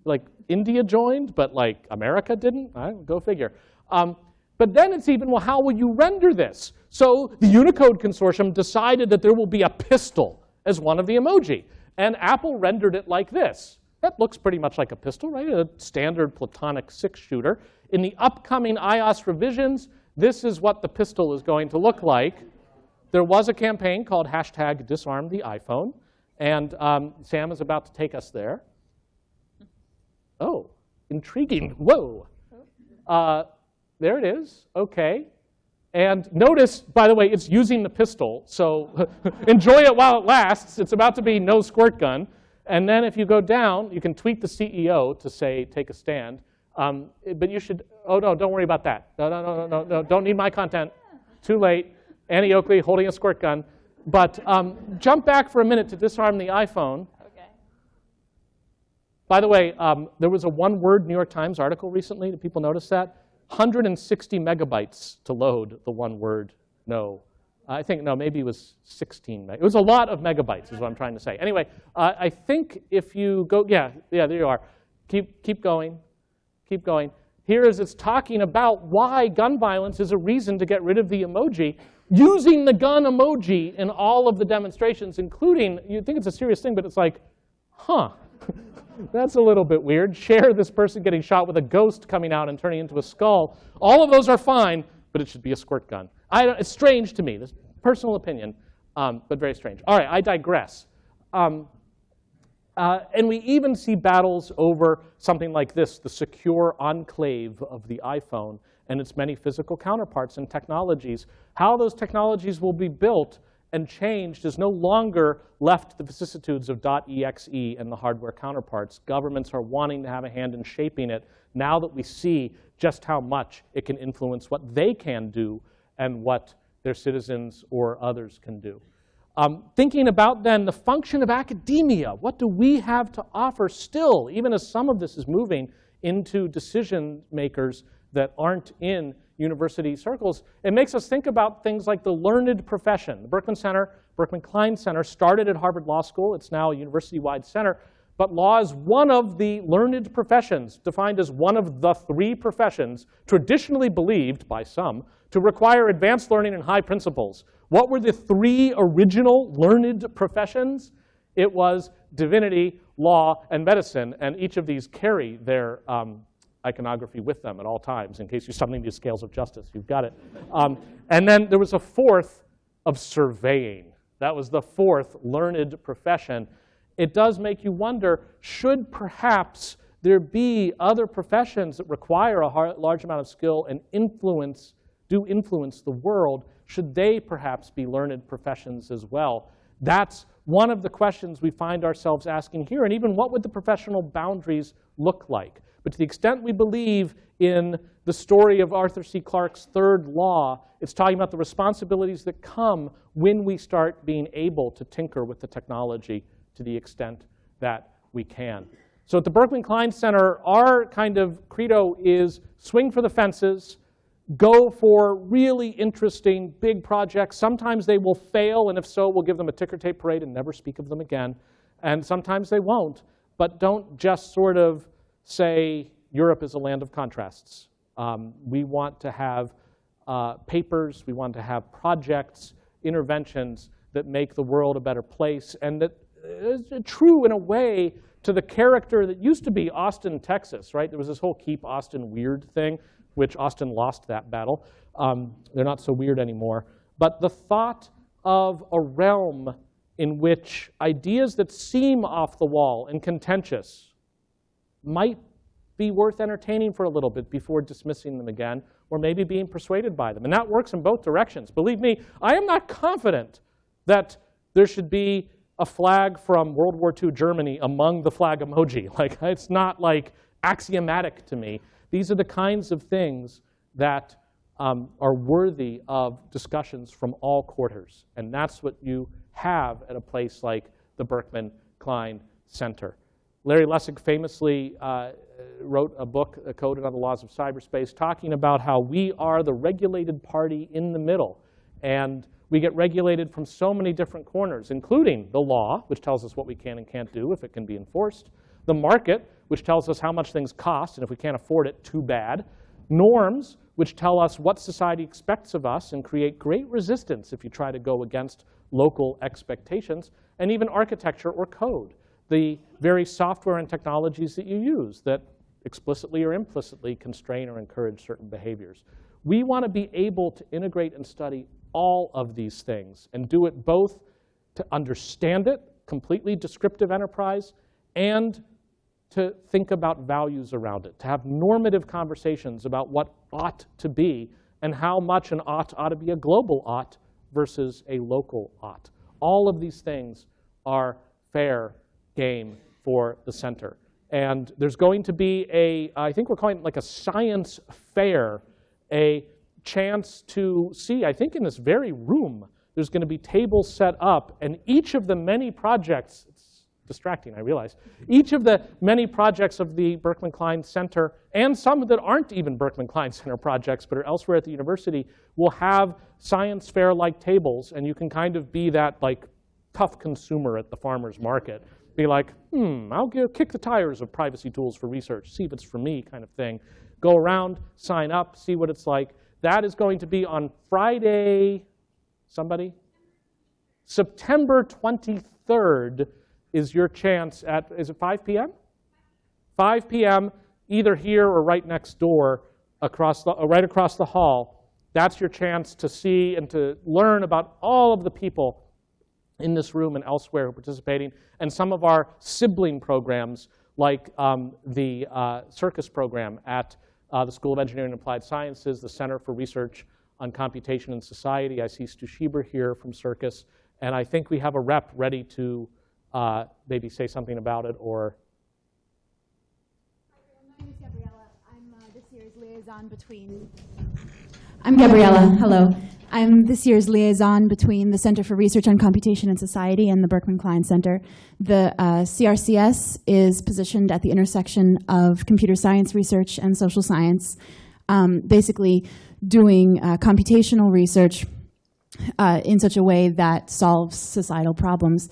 Like India joined, but like America didn't? go figure. Um, but then it's even, well, how will you render this? So the Unicode consortium decided that there will be a pistol as one of the emoji. And Apple rendered it like this. That looks pretty much like a pistol, right? A standard platonic six-shooter. In the upcoming iOS revisions, this is what the pistol is going to look like. There was a campaign called hashtag disarm the iPhone, and um, Sam is about to take us there. Oh, intriguing. Whoa. Uh, there it is. OK. And notice, by the way, it's using the pistol. So enjoy it while it lasts. It's about to be no squirt gun. And then if you go down, you can tweet the CEO to say, take a stand. Um, but you should, oh no, don't worry about that. No, no, no, no, no, no, don't need my content. Too late. Annie Oakley holding a squirt gun. But um, jump back for a minute to disarm the iPhone. Okay. By the way, um, there was a one-word New York Times article recently. Did people notice that? 160 megabytes to load the one word no. I think, no, maybe it was 16. It was a lot of megabytes is what I'm trying to say. Anyway, uh, I think if you go, yeah, yeah, there you are. Keep, keep going, keep going. Here is it's talking about why gun violence is a reason to get rid of the emoji, using the gun emoji in all of the demonstrations, including, you'd think it's a serious thing, but it's like, huh, that's a little bit weird. Share this person getting shot with a ghost coming out and turning into a skull. All of those are fine, but it should be a squirt gun. it's strange to me, this personal opinion, um, but very strange. All right, I digress. Um, uh, and we even see battles over something like this, the secure enclave of the iPhone and its many physical counterparts and technologies. How those technologies will be built and changed is no longer left to the vicissitudes of .exe and the hardware counterparts. Governments are wanting to have a hand in shaping it. now that we see just how much it can influence what they can do and what their citizens or others can do. Um, thinking about then the function of academia, what do we have to offer still, even as some of this is moving into decision makers that aren't in university circles, it makes us think about things like the learned profession. The Berkman Center, Berkman Klein Center started at Harvard Law School. It's now a university-wide center. But law is one of the learned professions, defined as one of the three professions traditionally believed by some to require advanced learning and high principles. What were the three original learned professions? It was divinity, law, and medicine, and each of these carry their um, iconography with them at all times in case you're studying these scales of justice. You've got it. Um, and then there was a fourth of surveying. That was the fourth learned profession. It does make you wonder, should perhaps there be other professions that require a large amount of skill and influence, do influence the world? Should they perhaps be learned professions as well? That's one of the questions we find ourselves asking here. And even what would the professional boundaries look like? But to the extent we believe in the story of Arthur C. Clarke's third law, it's talking about the responsibilities that come when we start being able to tinker with the technology to the extent that we can. So at the Berkman Klein Center, our kind of credo is swing for the fences, go for really interesting big projects. Sometimes they will fail, and if so, we'll give them a ticker tape parade and never speak of them again. And sometimes they won't. But don't just sort of say Europe is a land of contrasts. Um, we want to have uh, papers, we want to have projects, interventions that make the world a better place and that is true in a way to the character that used to be Austin, Texas, right? There was this whole keep Austin weird thing, which Austin lost that battle. Um, they're not so weird anymore. But the thought of a realm in which ideas that seem off the wall and contentious might be worth entertaining for a little bit before dismissing them again, or maybe being persuaded by them. And that works in both directions. Believe me, I am not confident that there should be a flag from World War II Germany among the flag emoji. Like, it's not like axiomatic to me. These are the kinds of things that um, are worthy of discussions from all quarters. And that's what you have at a place like the Berkman Klein Center. Larry Lessig famously uh, wrote a book, uh, Code and Other Laws of Cyberspace, talking about how we are the regulated party in the middle. And we get regulated from so many different corners, including the law, which tells us what we can and can't do if it can be enforced, the market, which tells us how much things cost, and if we can't afford it, too bad, norms, which tell us what society expects of us and create great resistance if you try to go against local expectations, and even architecture or code the very software and technologies that you use that explicitly or implicitly constrain or encourage certain behaviors. We want to be able to integrate and study all of these things and do it both to understand it, completely descriptive enterprise, and to think about values around it, to have normative conversations about what ought to be and how much an ought ought to be a global ought versus a local ought. All of these things are fair game for the center. And there's going to be a, I think we're calling it like a science fair, a chance to see, I think in this very room, there's going to be tables set up, and each of the many projects, distracting, I realize, each of the many projects of the Berkman Klein Center, and some that aren't even Berkman Klein Center projects, but are elsewhere at the university, will have science fair-like tables, and you can kind of be that like tough consumer at the farmer's market be like, hmm, I'll give, kick the tires of privacy tools for research, see if it's for me kind of thing. Go around, sign up, see what it's like. That is going to be on Friday, somebody? September 23rd is your chance at, is it 5 p.m.? 5 p.m., either here or right next door, across the, right across the hall. That's your chance to see and to learn about all of the people in this room and elsewhere who are participating, and some of our sibling programs like um, the uh, CIRCUS program at uh, the School of Engineering and Applied Sciences, the Center for Research on Computation and Society. I see Stu Shieber here from CIRCUS, and I think we have a rep ready to uh, maybe say something about it or. Gabriella. I'm uh, this year's liaison between. I'm Gabriella. Hello. I'm this year's liaison between the Center for Research on Computation and Society and the Berkman Klein Center. The uh, CRCS is positioned at the intersection of computer science research and social science, um, basically doing uh, computational research uh, in such a way that solves societal problems.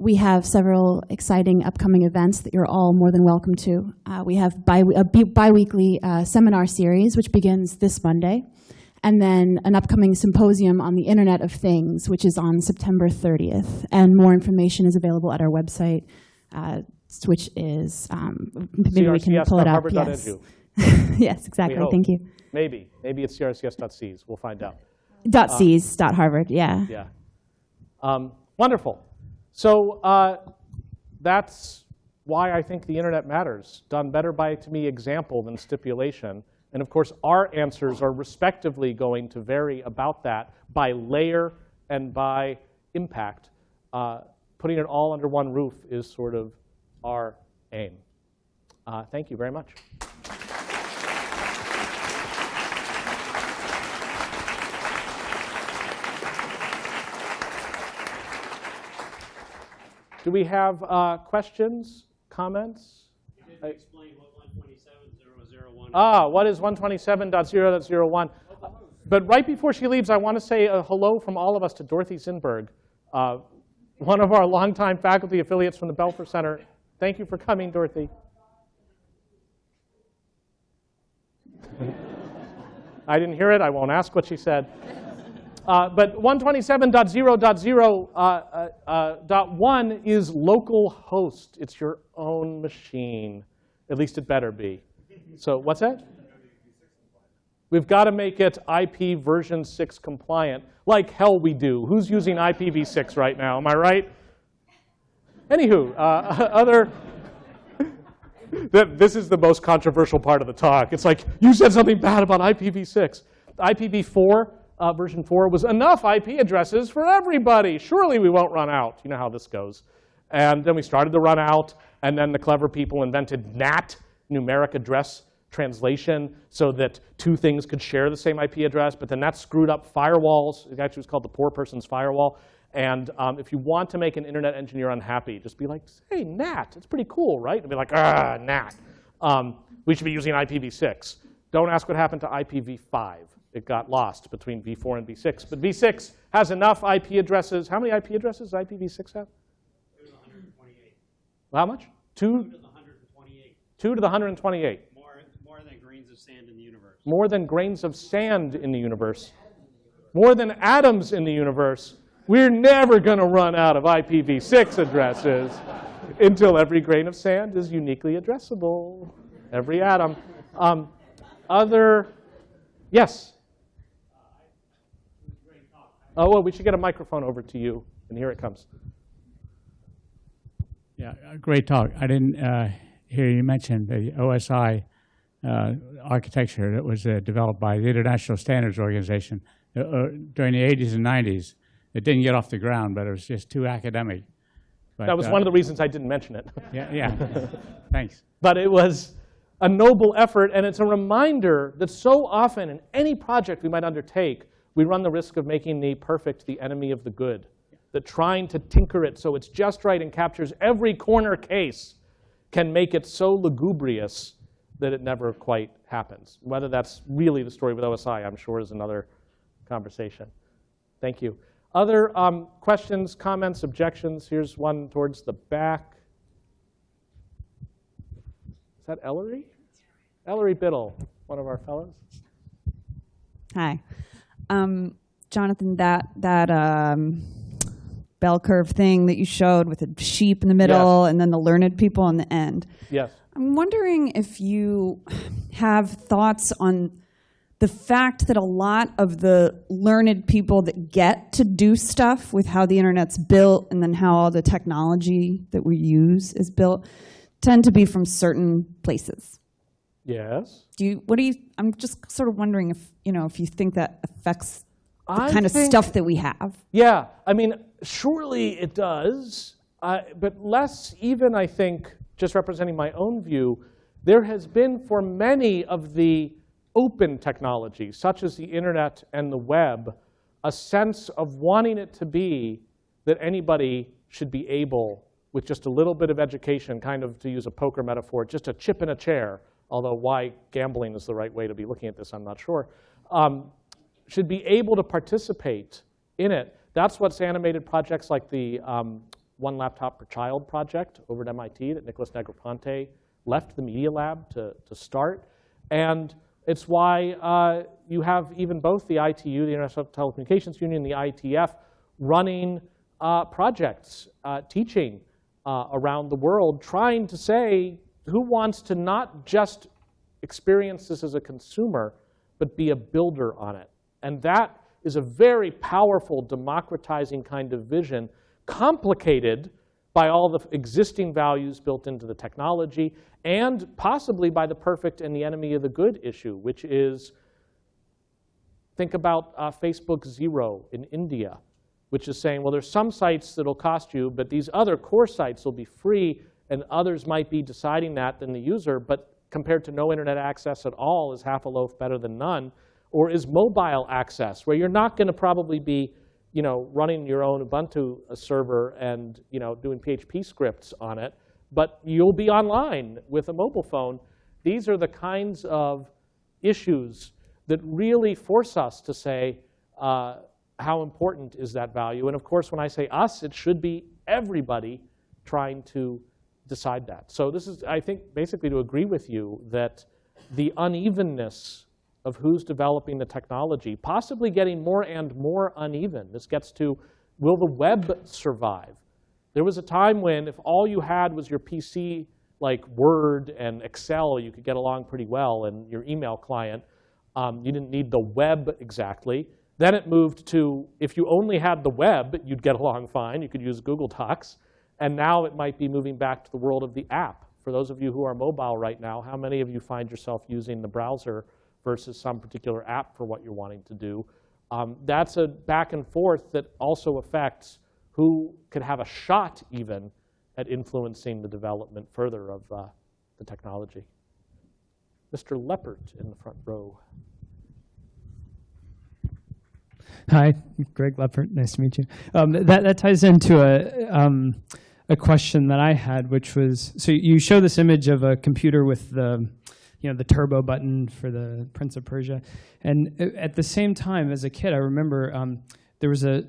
We have several exciting upcoming events that you're all more than welcome to. Uh, we have bi- a bi- biweekly uh, seminar series, which begins this Monday, and then an upcoming symposium on the Internet of Things, which is on September 30th. And more information is available at our website, uh, which is um, maybe we can pull it up. Yes, yes, exactly. Thank you. Maybe. Maybe it's crcs.cs. We'll find out. Dot C's, dot Harvard. Yeah. Yeah. Um, wonderful. So uh, that's why I think the internet matters, done better by, to me, example than stipulation. And of course, our answers are respectively going to vary about that by layer and by impact. Uh, putting it all under one roof is sort of our aim. Uh, thank you very much. Do we have uh, questions, comments? You didn't explain what 127.001 Ah, what is 127.0.01? But right before she leaves, I want to say a hello from all of us to Dorothy Zinberg, uh, one of our longtime faculty affiliates from the Belfer Center. Thank you for coming, Dorothy. I didn't hear it. I won't ask what she said. Uh, but 127.0.0.1 uh, uh, uh, is local host. It's your own machine. At least it better be. So what's that? We've got to make it IP version 6 compliant. Like hell we do. Who's using IPv6 right now? Am I right? Anywho, uh, other. This is the most controversial part of the talk. It's like, you said something bad about IPv6. IPv4, uh, version 4, was enough IP addresses for everybody. Surely we won't run out. You know how this goes. And then we started to run out, and then the clever people invented NAT, numeric address translation, so that two things could share the same IP address, but then that screwed up firewalls. It actually was called the poor person's firewall. And um, if you want to make an internet engineer unhappy, just be like, hey, NAT, it's pretty cool, right? And be like, ah, NAT. Um, we should be using IPv6. Don't ask what happened to IPv5. It got lost between v4 and v6. But v6 has enough IP addresses. How many IP addresses does IPv6 have? It was 128. How much? Two, To the 128. two to the 128. More, more than grains of sand in the universe. More than grains of sand in the universe. More than atoms in the universe. We're never going to run out of IPv6 addresses until every grain of sand is uniquely addressable. Every atom. Um, other, yes? Oh, well, we should get a microphone over to you. And here it comes. Yeah, uh, great talk. I didn't uh, hear you mention the OSI uh, architecture that was uh, developed by the International Standards Organization uh, uh, during the 80s and 90s. It didn't get off the ground, but it was just too academic. But, That was one of the reasons I didn't mention it. Yeah, yeah. Thanks. but it was a noble effort, and it's a reminder that so often in any project we might undertake, we run the risk of making the perfect the enemy of the good. That trying to tinker it so it's just right and captures every corner case can make it so lugubrious that it never quite happens. Whether that's really the story with OSI, I'm sure, is another conversation. Thank you. Other um, questions, comments, objections? Here's one towards the back. Is that Ellery? Ellery Biddle, one of our fellows. Hi. Um, Jonathan, that, that um, bell curve thing that you showed with the sheep in the middle and then the learned people in the end. Yes. I'm wondering if you have thoughts on the fact that a lot of the learned people that get to do stuff with how the internet's built and then how all the technology that we use is built tend to be from certain places. Yes. Do you, what do you, I'm just sort of wondering if, you know, if you think that affects the I kind of stuff that we have. Yeah, I mean, surely it does, uh, but less even, I think, just representing my own view, there has been for many of the open technologies, such as the internet and the web, a sense of wanting it to be that anybody should be able, with just a little bit of education, kind of to use a poker metaphor, just a chip in a chair, although why gambling is the right way to be looking at this, I'm not sure, um, should be able to participate in it. That's what's animated projects like the um, One Laptop Per Child project over at MIT that Nicholas Negroponte left the Media Lab to, to start. And it's why uh, you have even both the ITU, the International Telecommunications Union, the IETF, running uh, projects, uh, teaching uh, around the world, trying to say who wants to not just experience this as a consumer, but be a builder on it. And that is a very powerful, democratizing kind of vision, complicated by all the existing values built into the technology, and possibly by the perfect and the enemy of the good issue, which is, think about uh, Facebook Zero in India, which is saying, well, there's some sites that'll cost you, but these other core sites will be free, and others might be deciding that than the user, but compared to no internet access at all, is half a loaf better than none? Or is mobile access, where you're not going to probably be you know, running your own Ubuntu server and you know, doing PHP scripts on it, but you'll be online with a mobile phone. These are the kinds of issues that really force us to say, uh, how important is that value? And of course, when I say us, it should be everybody trying to decide that. So this is, I think, basically to agree with you that the unevenness of who's developing the technology, possibly getting more and more uneven. This gets to, will the web survive? There was a time when if all you had was your PC, like Word and Excel, you could get along pretty well, and your email client, um, you didn't need the web exactly. Then it moved to, if you only had the web, you'd get along fine. You could use Google Docs. And now it might be moving back to the world of the app. For those of you who are mobile right now, how many of you find yourself using the browser versus some particular app for what you're wanting to do? Um, that's a back and forth that also affects who could have a shot even at influencing the development further of uh, the technology. Mr. Leppert in the front row. Hi, Greg Leppert. Nice to meet you. Um, that, that ties into a, um, a question that I had, which was, so you show this image of a computer with the, you know, the turbo button for the Prince of Persia. And at the same time, as a kid, I remember um, there was a,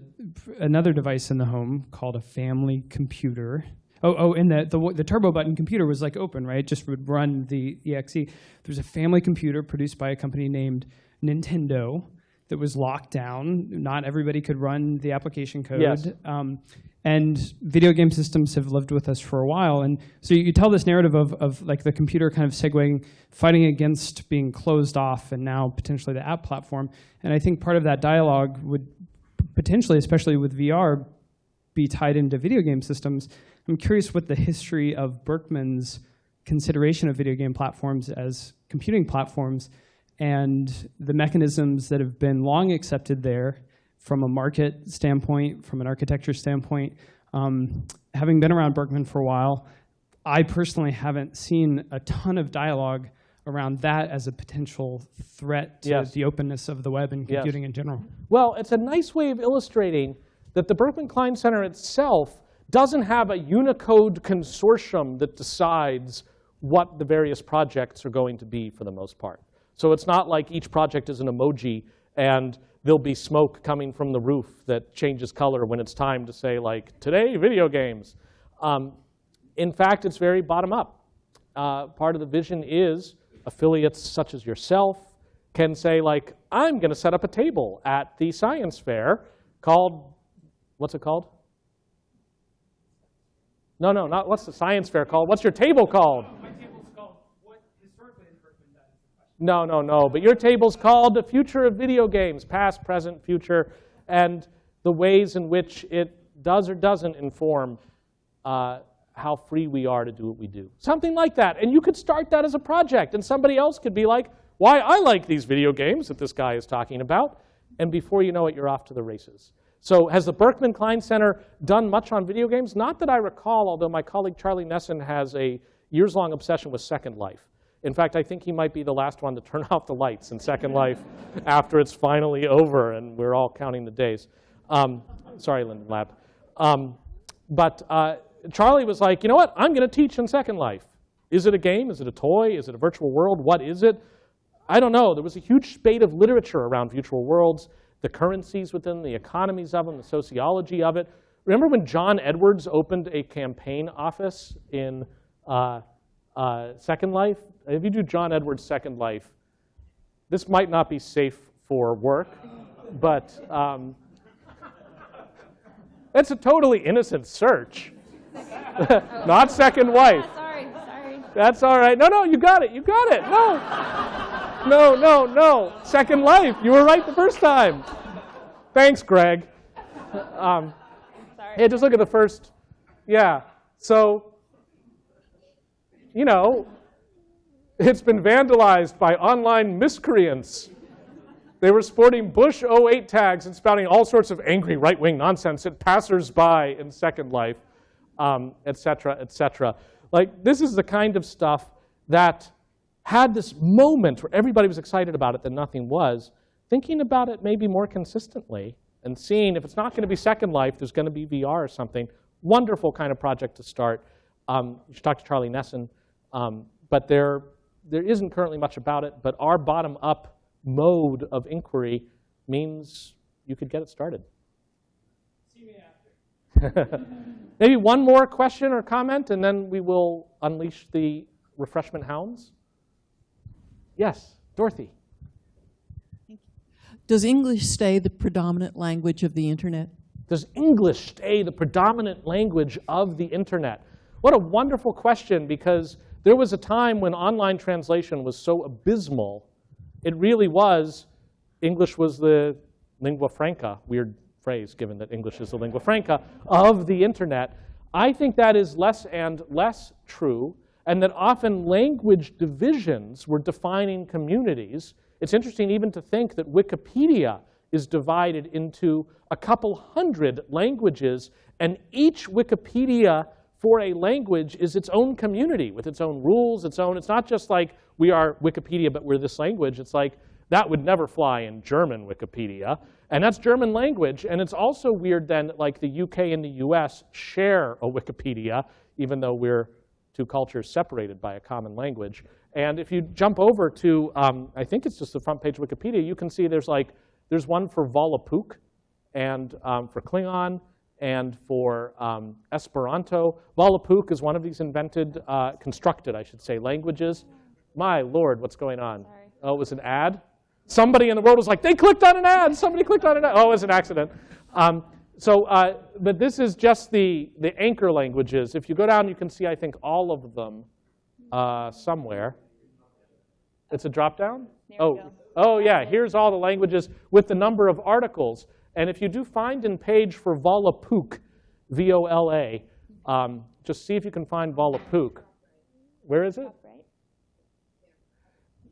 another device in the home called a family computer. Oh, oh, and the, the, the turbo button computer was like open, right? Just would run the exe. There was a family computer produced by a company named Nintendo that was locked down. Not everybody could run the application code. Yes. Um, and video game systems have lived with us for a while. And so you tell this narrative of, of like the computer kind of segueing, fighting against being closed off and now potentially the app platform. And I think part of that dialogue would potentially, especially with VR, be tied into video game systems. I'm curious what the history of Berkman's consideration of video game platforms as computing platforms and the mechanisms that have been long accepted there from a market standpoint, from an architecture standpoint. Um, having been around Berkman for a while, I personally haven't seen a ton of dialogue around that as a potential threat to Yes. the openness of the web and Yes. computing in general. Well, it's a nice way of illustrating that the Berkman Klein Center itself doesn't have a Unicode consortium that decides what the various projects are going to be for the most part. So it's not like each project is an emoji and there'll be smoke coming from the roof that changes color when it's time to say like, today, video games. Um, in fact, it's very bottom up. Uh, part of the vision is affiliates such as yourself can say like, I'm gonna set up a table at the science fair called, what's it called? No, no, not, what's the science fair called? What's your table called? No, no, no. But your table's called The Future of Video Games, Past, Present, Future, and the ways in which it does or doesn't inform uh, how free we are to do what we do. Something like that. And you could start that as a project, and somebody else could be like, why I like these video games that this guy is talking about. And before you know it, you're off to the races. So has the Berkman Klein Center done much on video games? Not that I recall, although my colleague Charlie Nesson has a years-long obsession with Second Life. In fact, I think he might be the last one to turn off the lights in Second Life after it's finally over and we're all counting the days. Um, sorry, Linden Lab. Um, but uh, Charlie was like, you know what? I'm going to teach in Second Life. Is it a game? Is it a toy? Is it a virtual world? What is it? I don't know. There was a huge spate of literature around virtual worlds, the currencies within, the economies of them, the sociology of it. Remember when John Edwards opened a campaign office in uh, uh, Second Life? If you do John Edwards' Second Life, this might not be safe for work, but um, it's a totally innocent search. not Second Wife. Sorry, sorry. That's all right. No, no, you got it. You got it. No. No, no, no. Second Life. You were right the first time. Thanks, Greg. Um, Hey, just look at the first. Yeah. So, you know, it's been vandalized by online miscreants. They were sporting Bush 08 tags and spouting all sorts of angry right-wing nonsense at passersby in Second Life, um, et cetera, et cetera. Like, this is the kind of stuff that had this moment where everybody was excited about it, then nothing was. Thinking about it maybe more consistently and seeing if it's not going to be Second Life, there's going to be VR or something. Wonderful kind of project to start. Um, you should talk to Charlie Nesson. Um, but there, there isn't currently much about it. But our bottom-up mode of inquiry means you could get it started. See me after. Maybe one more question or comment, and then we will unleash the refreshment hounds. Yes, Dorothy. Does English stay the predominant language of the internet? Does English stay the predominant language of the internet? What a wonderful question, because there was a time when online translation was so abysmal. It really was, English was the lingua franca, weird phrase given that English is the lingua franca, of the internet. I think that is less and less true, and that often language divisions were defining communities it's interesting even to think that Wikipedia is divided into a couple hundred languages, and each Wikipedia for a language is its own community with its own rules, its own, it's not just like we are Wikipedia, but we're this language. It's like that would never fly in German Wikipedia. And that's German language. And it's also weird then that like the UK and the US share a Wikipedia, even though we're two cultures separated by a common language. And if you jump over to, um, I think it's just the front page Wikipedia, you can see there's like, there's one for Volapük and um, for Klingon and for um, Esperanto. Volapük is one of these invented, uh, constructed, I should say, languages. My lord, what's going on? Sorry. Oh, it was an ad? Somebody in the world was like, they clicked on an ad. Somebody clicked on an ad. Oh, it was an accident. Um, so, uh, but this is just the, the anchor languages. If you go down, you can see, I think, all of them uh, somewhere. It's a drop down? Oh, oh, yeah, here's all the languages with the number of articles. And if you do find in page for Volapük, V-O-L-A, um, just see if you can find Volapük. Where is it?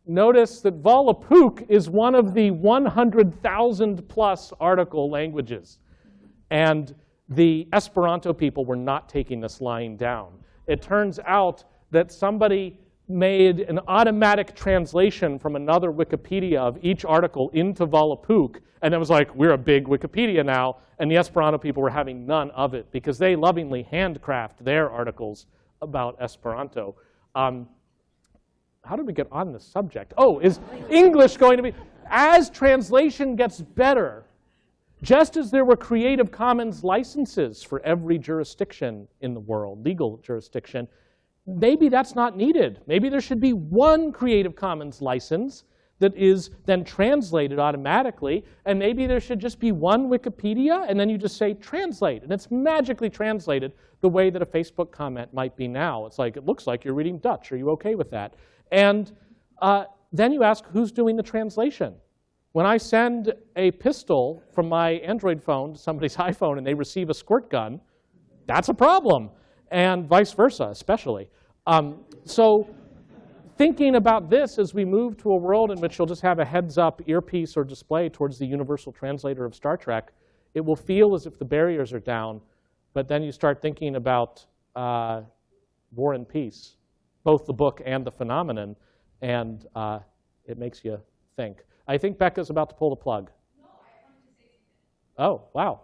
Notice that Volapük is one of the 100,000 plus article languages. And the Esperanto people were not taking this lying down. It turns out that somebody made an automatic translation from another Wikipedia of each article into Volapük, and it was like, we're a big Wikipedia now, and the Esperanto people were having none of it because they lovingly handcraft their articles about Esperanto. Um, how did we get on the subject? Oh, is English going to be, as translation gets better, just as there were Creative Commons licenses for every jurisdiction in the world, legal jurisdiction, maybe that's not needed. Maybe there should be one Creative Commons license that is then translated automatically, and maybe there should just be one Wikipedia, and then you just say translate, and it's magically translated the way that a Facebook comment might be now. It's like, it looks like you're reading Dutch. Are you okay with that? And uh, then you ask, who's doing the translation? When I send a pistol from my Android phone to somebody's iPhone and they receive a squirt gun, that's a problem, and vice versa, especially. Um, so thinking about this as we move to a world in which you'll just have a heads-up earpiece or display towards the universal translator of Star Trek, it will feel as if the barriers are down, but then you start thinking about uh, War and Peace both the book and the phenomenon. and uh, it makes you think. I think Becca's about to pull the plug. Oh, wow.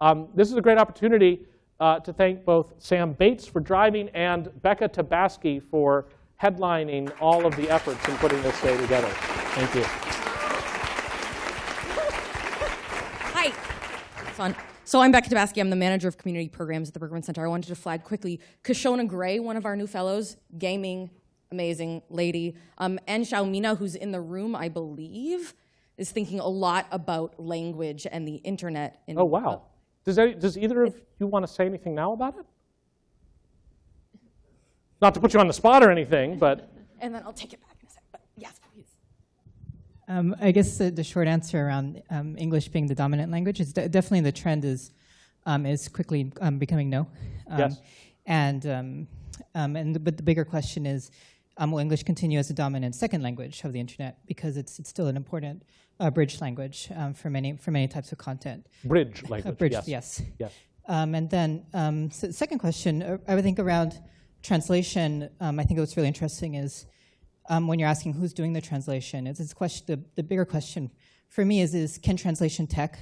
Um, this is a great opportunity uh, to thank both Sam Bates for driving and Becca Tabasky for headlining all of the efforts in putting this day together. Thank you. Hi. So I'm Becca Tabasky. I'm the manager of community programs at the Berkman Center. I wanted to flag quickly Kishonna Gray, one of our new fellows, gaming, amazing lady, um, and Xiao Mina, who's in the room, I believe, is thinking a lot about language and the internet. In, Oh, wow. Does, any, does either of you want to say anything now about it? Not to put you on the spot or anything, but and then I'll take it back in a sec. But yes, please. Um, I guess the, the short answer around um, English being the dominant language is de- definitely the trend is um, is quickly um, becoming no. Um, Yes. And um, um, and the, but the bigger question is, um, will English continue as the dominant second language of the internet because it's it's still an important uh, bridge language um, for many for many types of content. bridge language. bridge, yes. yes. Yes. Um, and then, um, so the second question, uh, I would think around translation, um, I think what's really interesting is um, when you're asking who's doing the translation, it's this question, the, the bigger question for me is, is can translation tech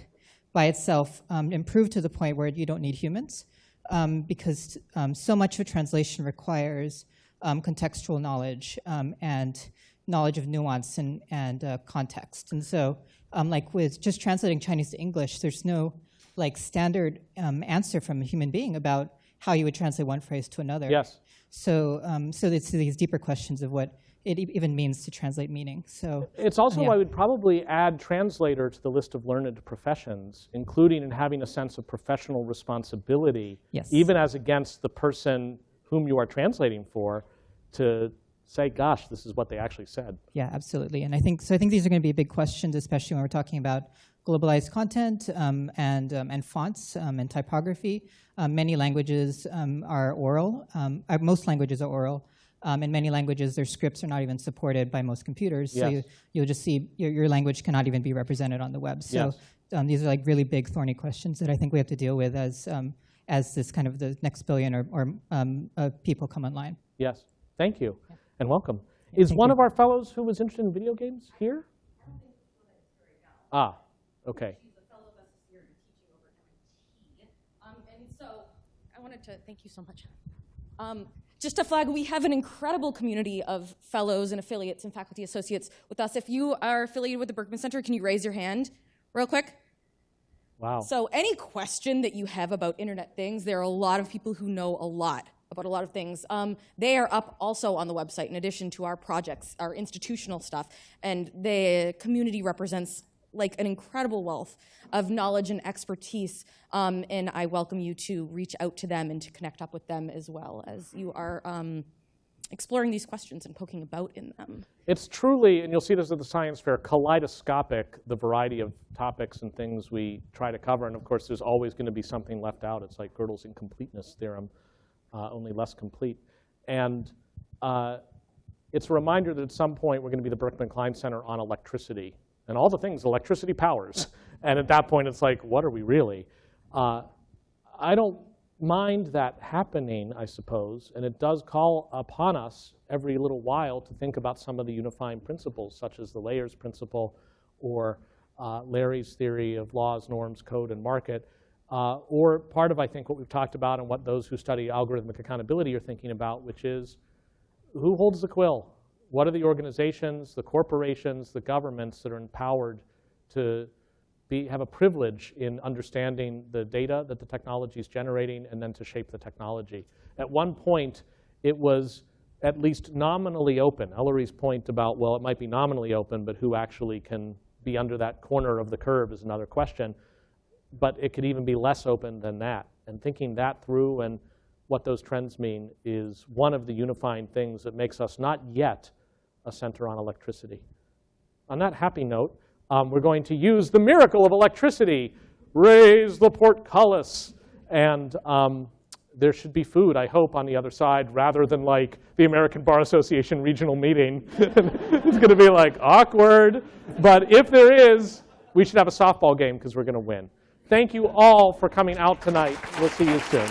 by itself um, improve to the point where you don't need humans? Um, because um, so much of translation requires um, contextual knowledge um, and knowledge of nuance and, and uh, context. And so, um, like with just translating Chinese to English, there's no like standard um, answer from a human being about how you would translate one phrase to another. Yes. So, um, so it's these deeper questions of what it even means to translate meaning. So It's also yeah. I would probably add translator to the list of learned professions, including in having a sense of professional responsibility, Yes. even as against the person whom you are translating for, to say, gosh, this is what they actually said. Yeah, absolutely. And I think so. I think these are going to be big questions, especially when we're talking about globalized content um, and um, and fonts um, and typography. Um, many languages um, are oral. Um, uh, most languages are oral. Um, in many languages, their scripts are not even supported by most computers. So you, you'll just see your, your language cannot even be represented on the web. So Yes. um, these are like really big, thorny questions that I think we have to deal with as um, as this kind of the next billion or, or um, uh, people come online. Yes. Thank you. And welcome. Is one you. of our fellows who was interested in video games here? Ah, okay. Um, and so I wanted to thank you so much. Um, just to flag, we have an incredible community of fellows and affiliates and faculty associates with us. If you are affiliated with the Berkman Center, can you raise your hand real quick? Wow. So, any question that you have about internet things, there are a lot of people who know a lot about a lot of things. Um, they are up also on the website in addition to our projects, our institutional stuff. And the community represents like an incredible wealth of knowledge and expertise. Um, and I welcome you to reach out to them and to connect up with them as well as you are um, exploring these questions and poking about in them. It's truly, and you'll see this at the science fair, kaleidoscopic, the variety of topics and things we try to cover. And of course, there's always going to be something left out. It's like Gödel's incompleteness theorem, uh, only less complete. And uh, it's a reminder that at some point we're going to be the Berkman Klein Center on electricity and all the things electricity powers. and at that point, it's like, what are we really? Uh, I don't mind that happening, I suppose, and it does call upon us every little while to think about some of the unifying principles, such as the layers principle or uh, Larry's theory of laws, norms, code, and market, uh, or part of, I think, what we've talked about and what those who study algorithmic accountability are thinking about, which is who holds the quill? What are the organizations, the corporations, the governments that are empowered to be, have a privilege in understanding the data that the technology is generating and then to shape the technology. At one point, it was at least nominally open. Ellery's point about, well, it might be nominally open, but who actually can be under that corner of the curve is another question. But it could even be less open than that. And thinking that through and what those trends mean is one of the unifying things that makes us not yet a center on electricity. On that happy note, um, we're going to use the miracle of electricity. Raise the portcullis. And um, there should be food, I hope, on the other side, rather than like the American Bar Association regional meeting. it's going to be like awkward. But if there is, we should have a softball game because we're going to win. Thank you all for coming out tonight. We'll see you soon.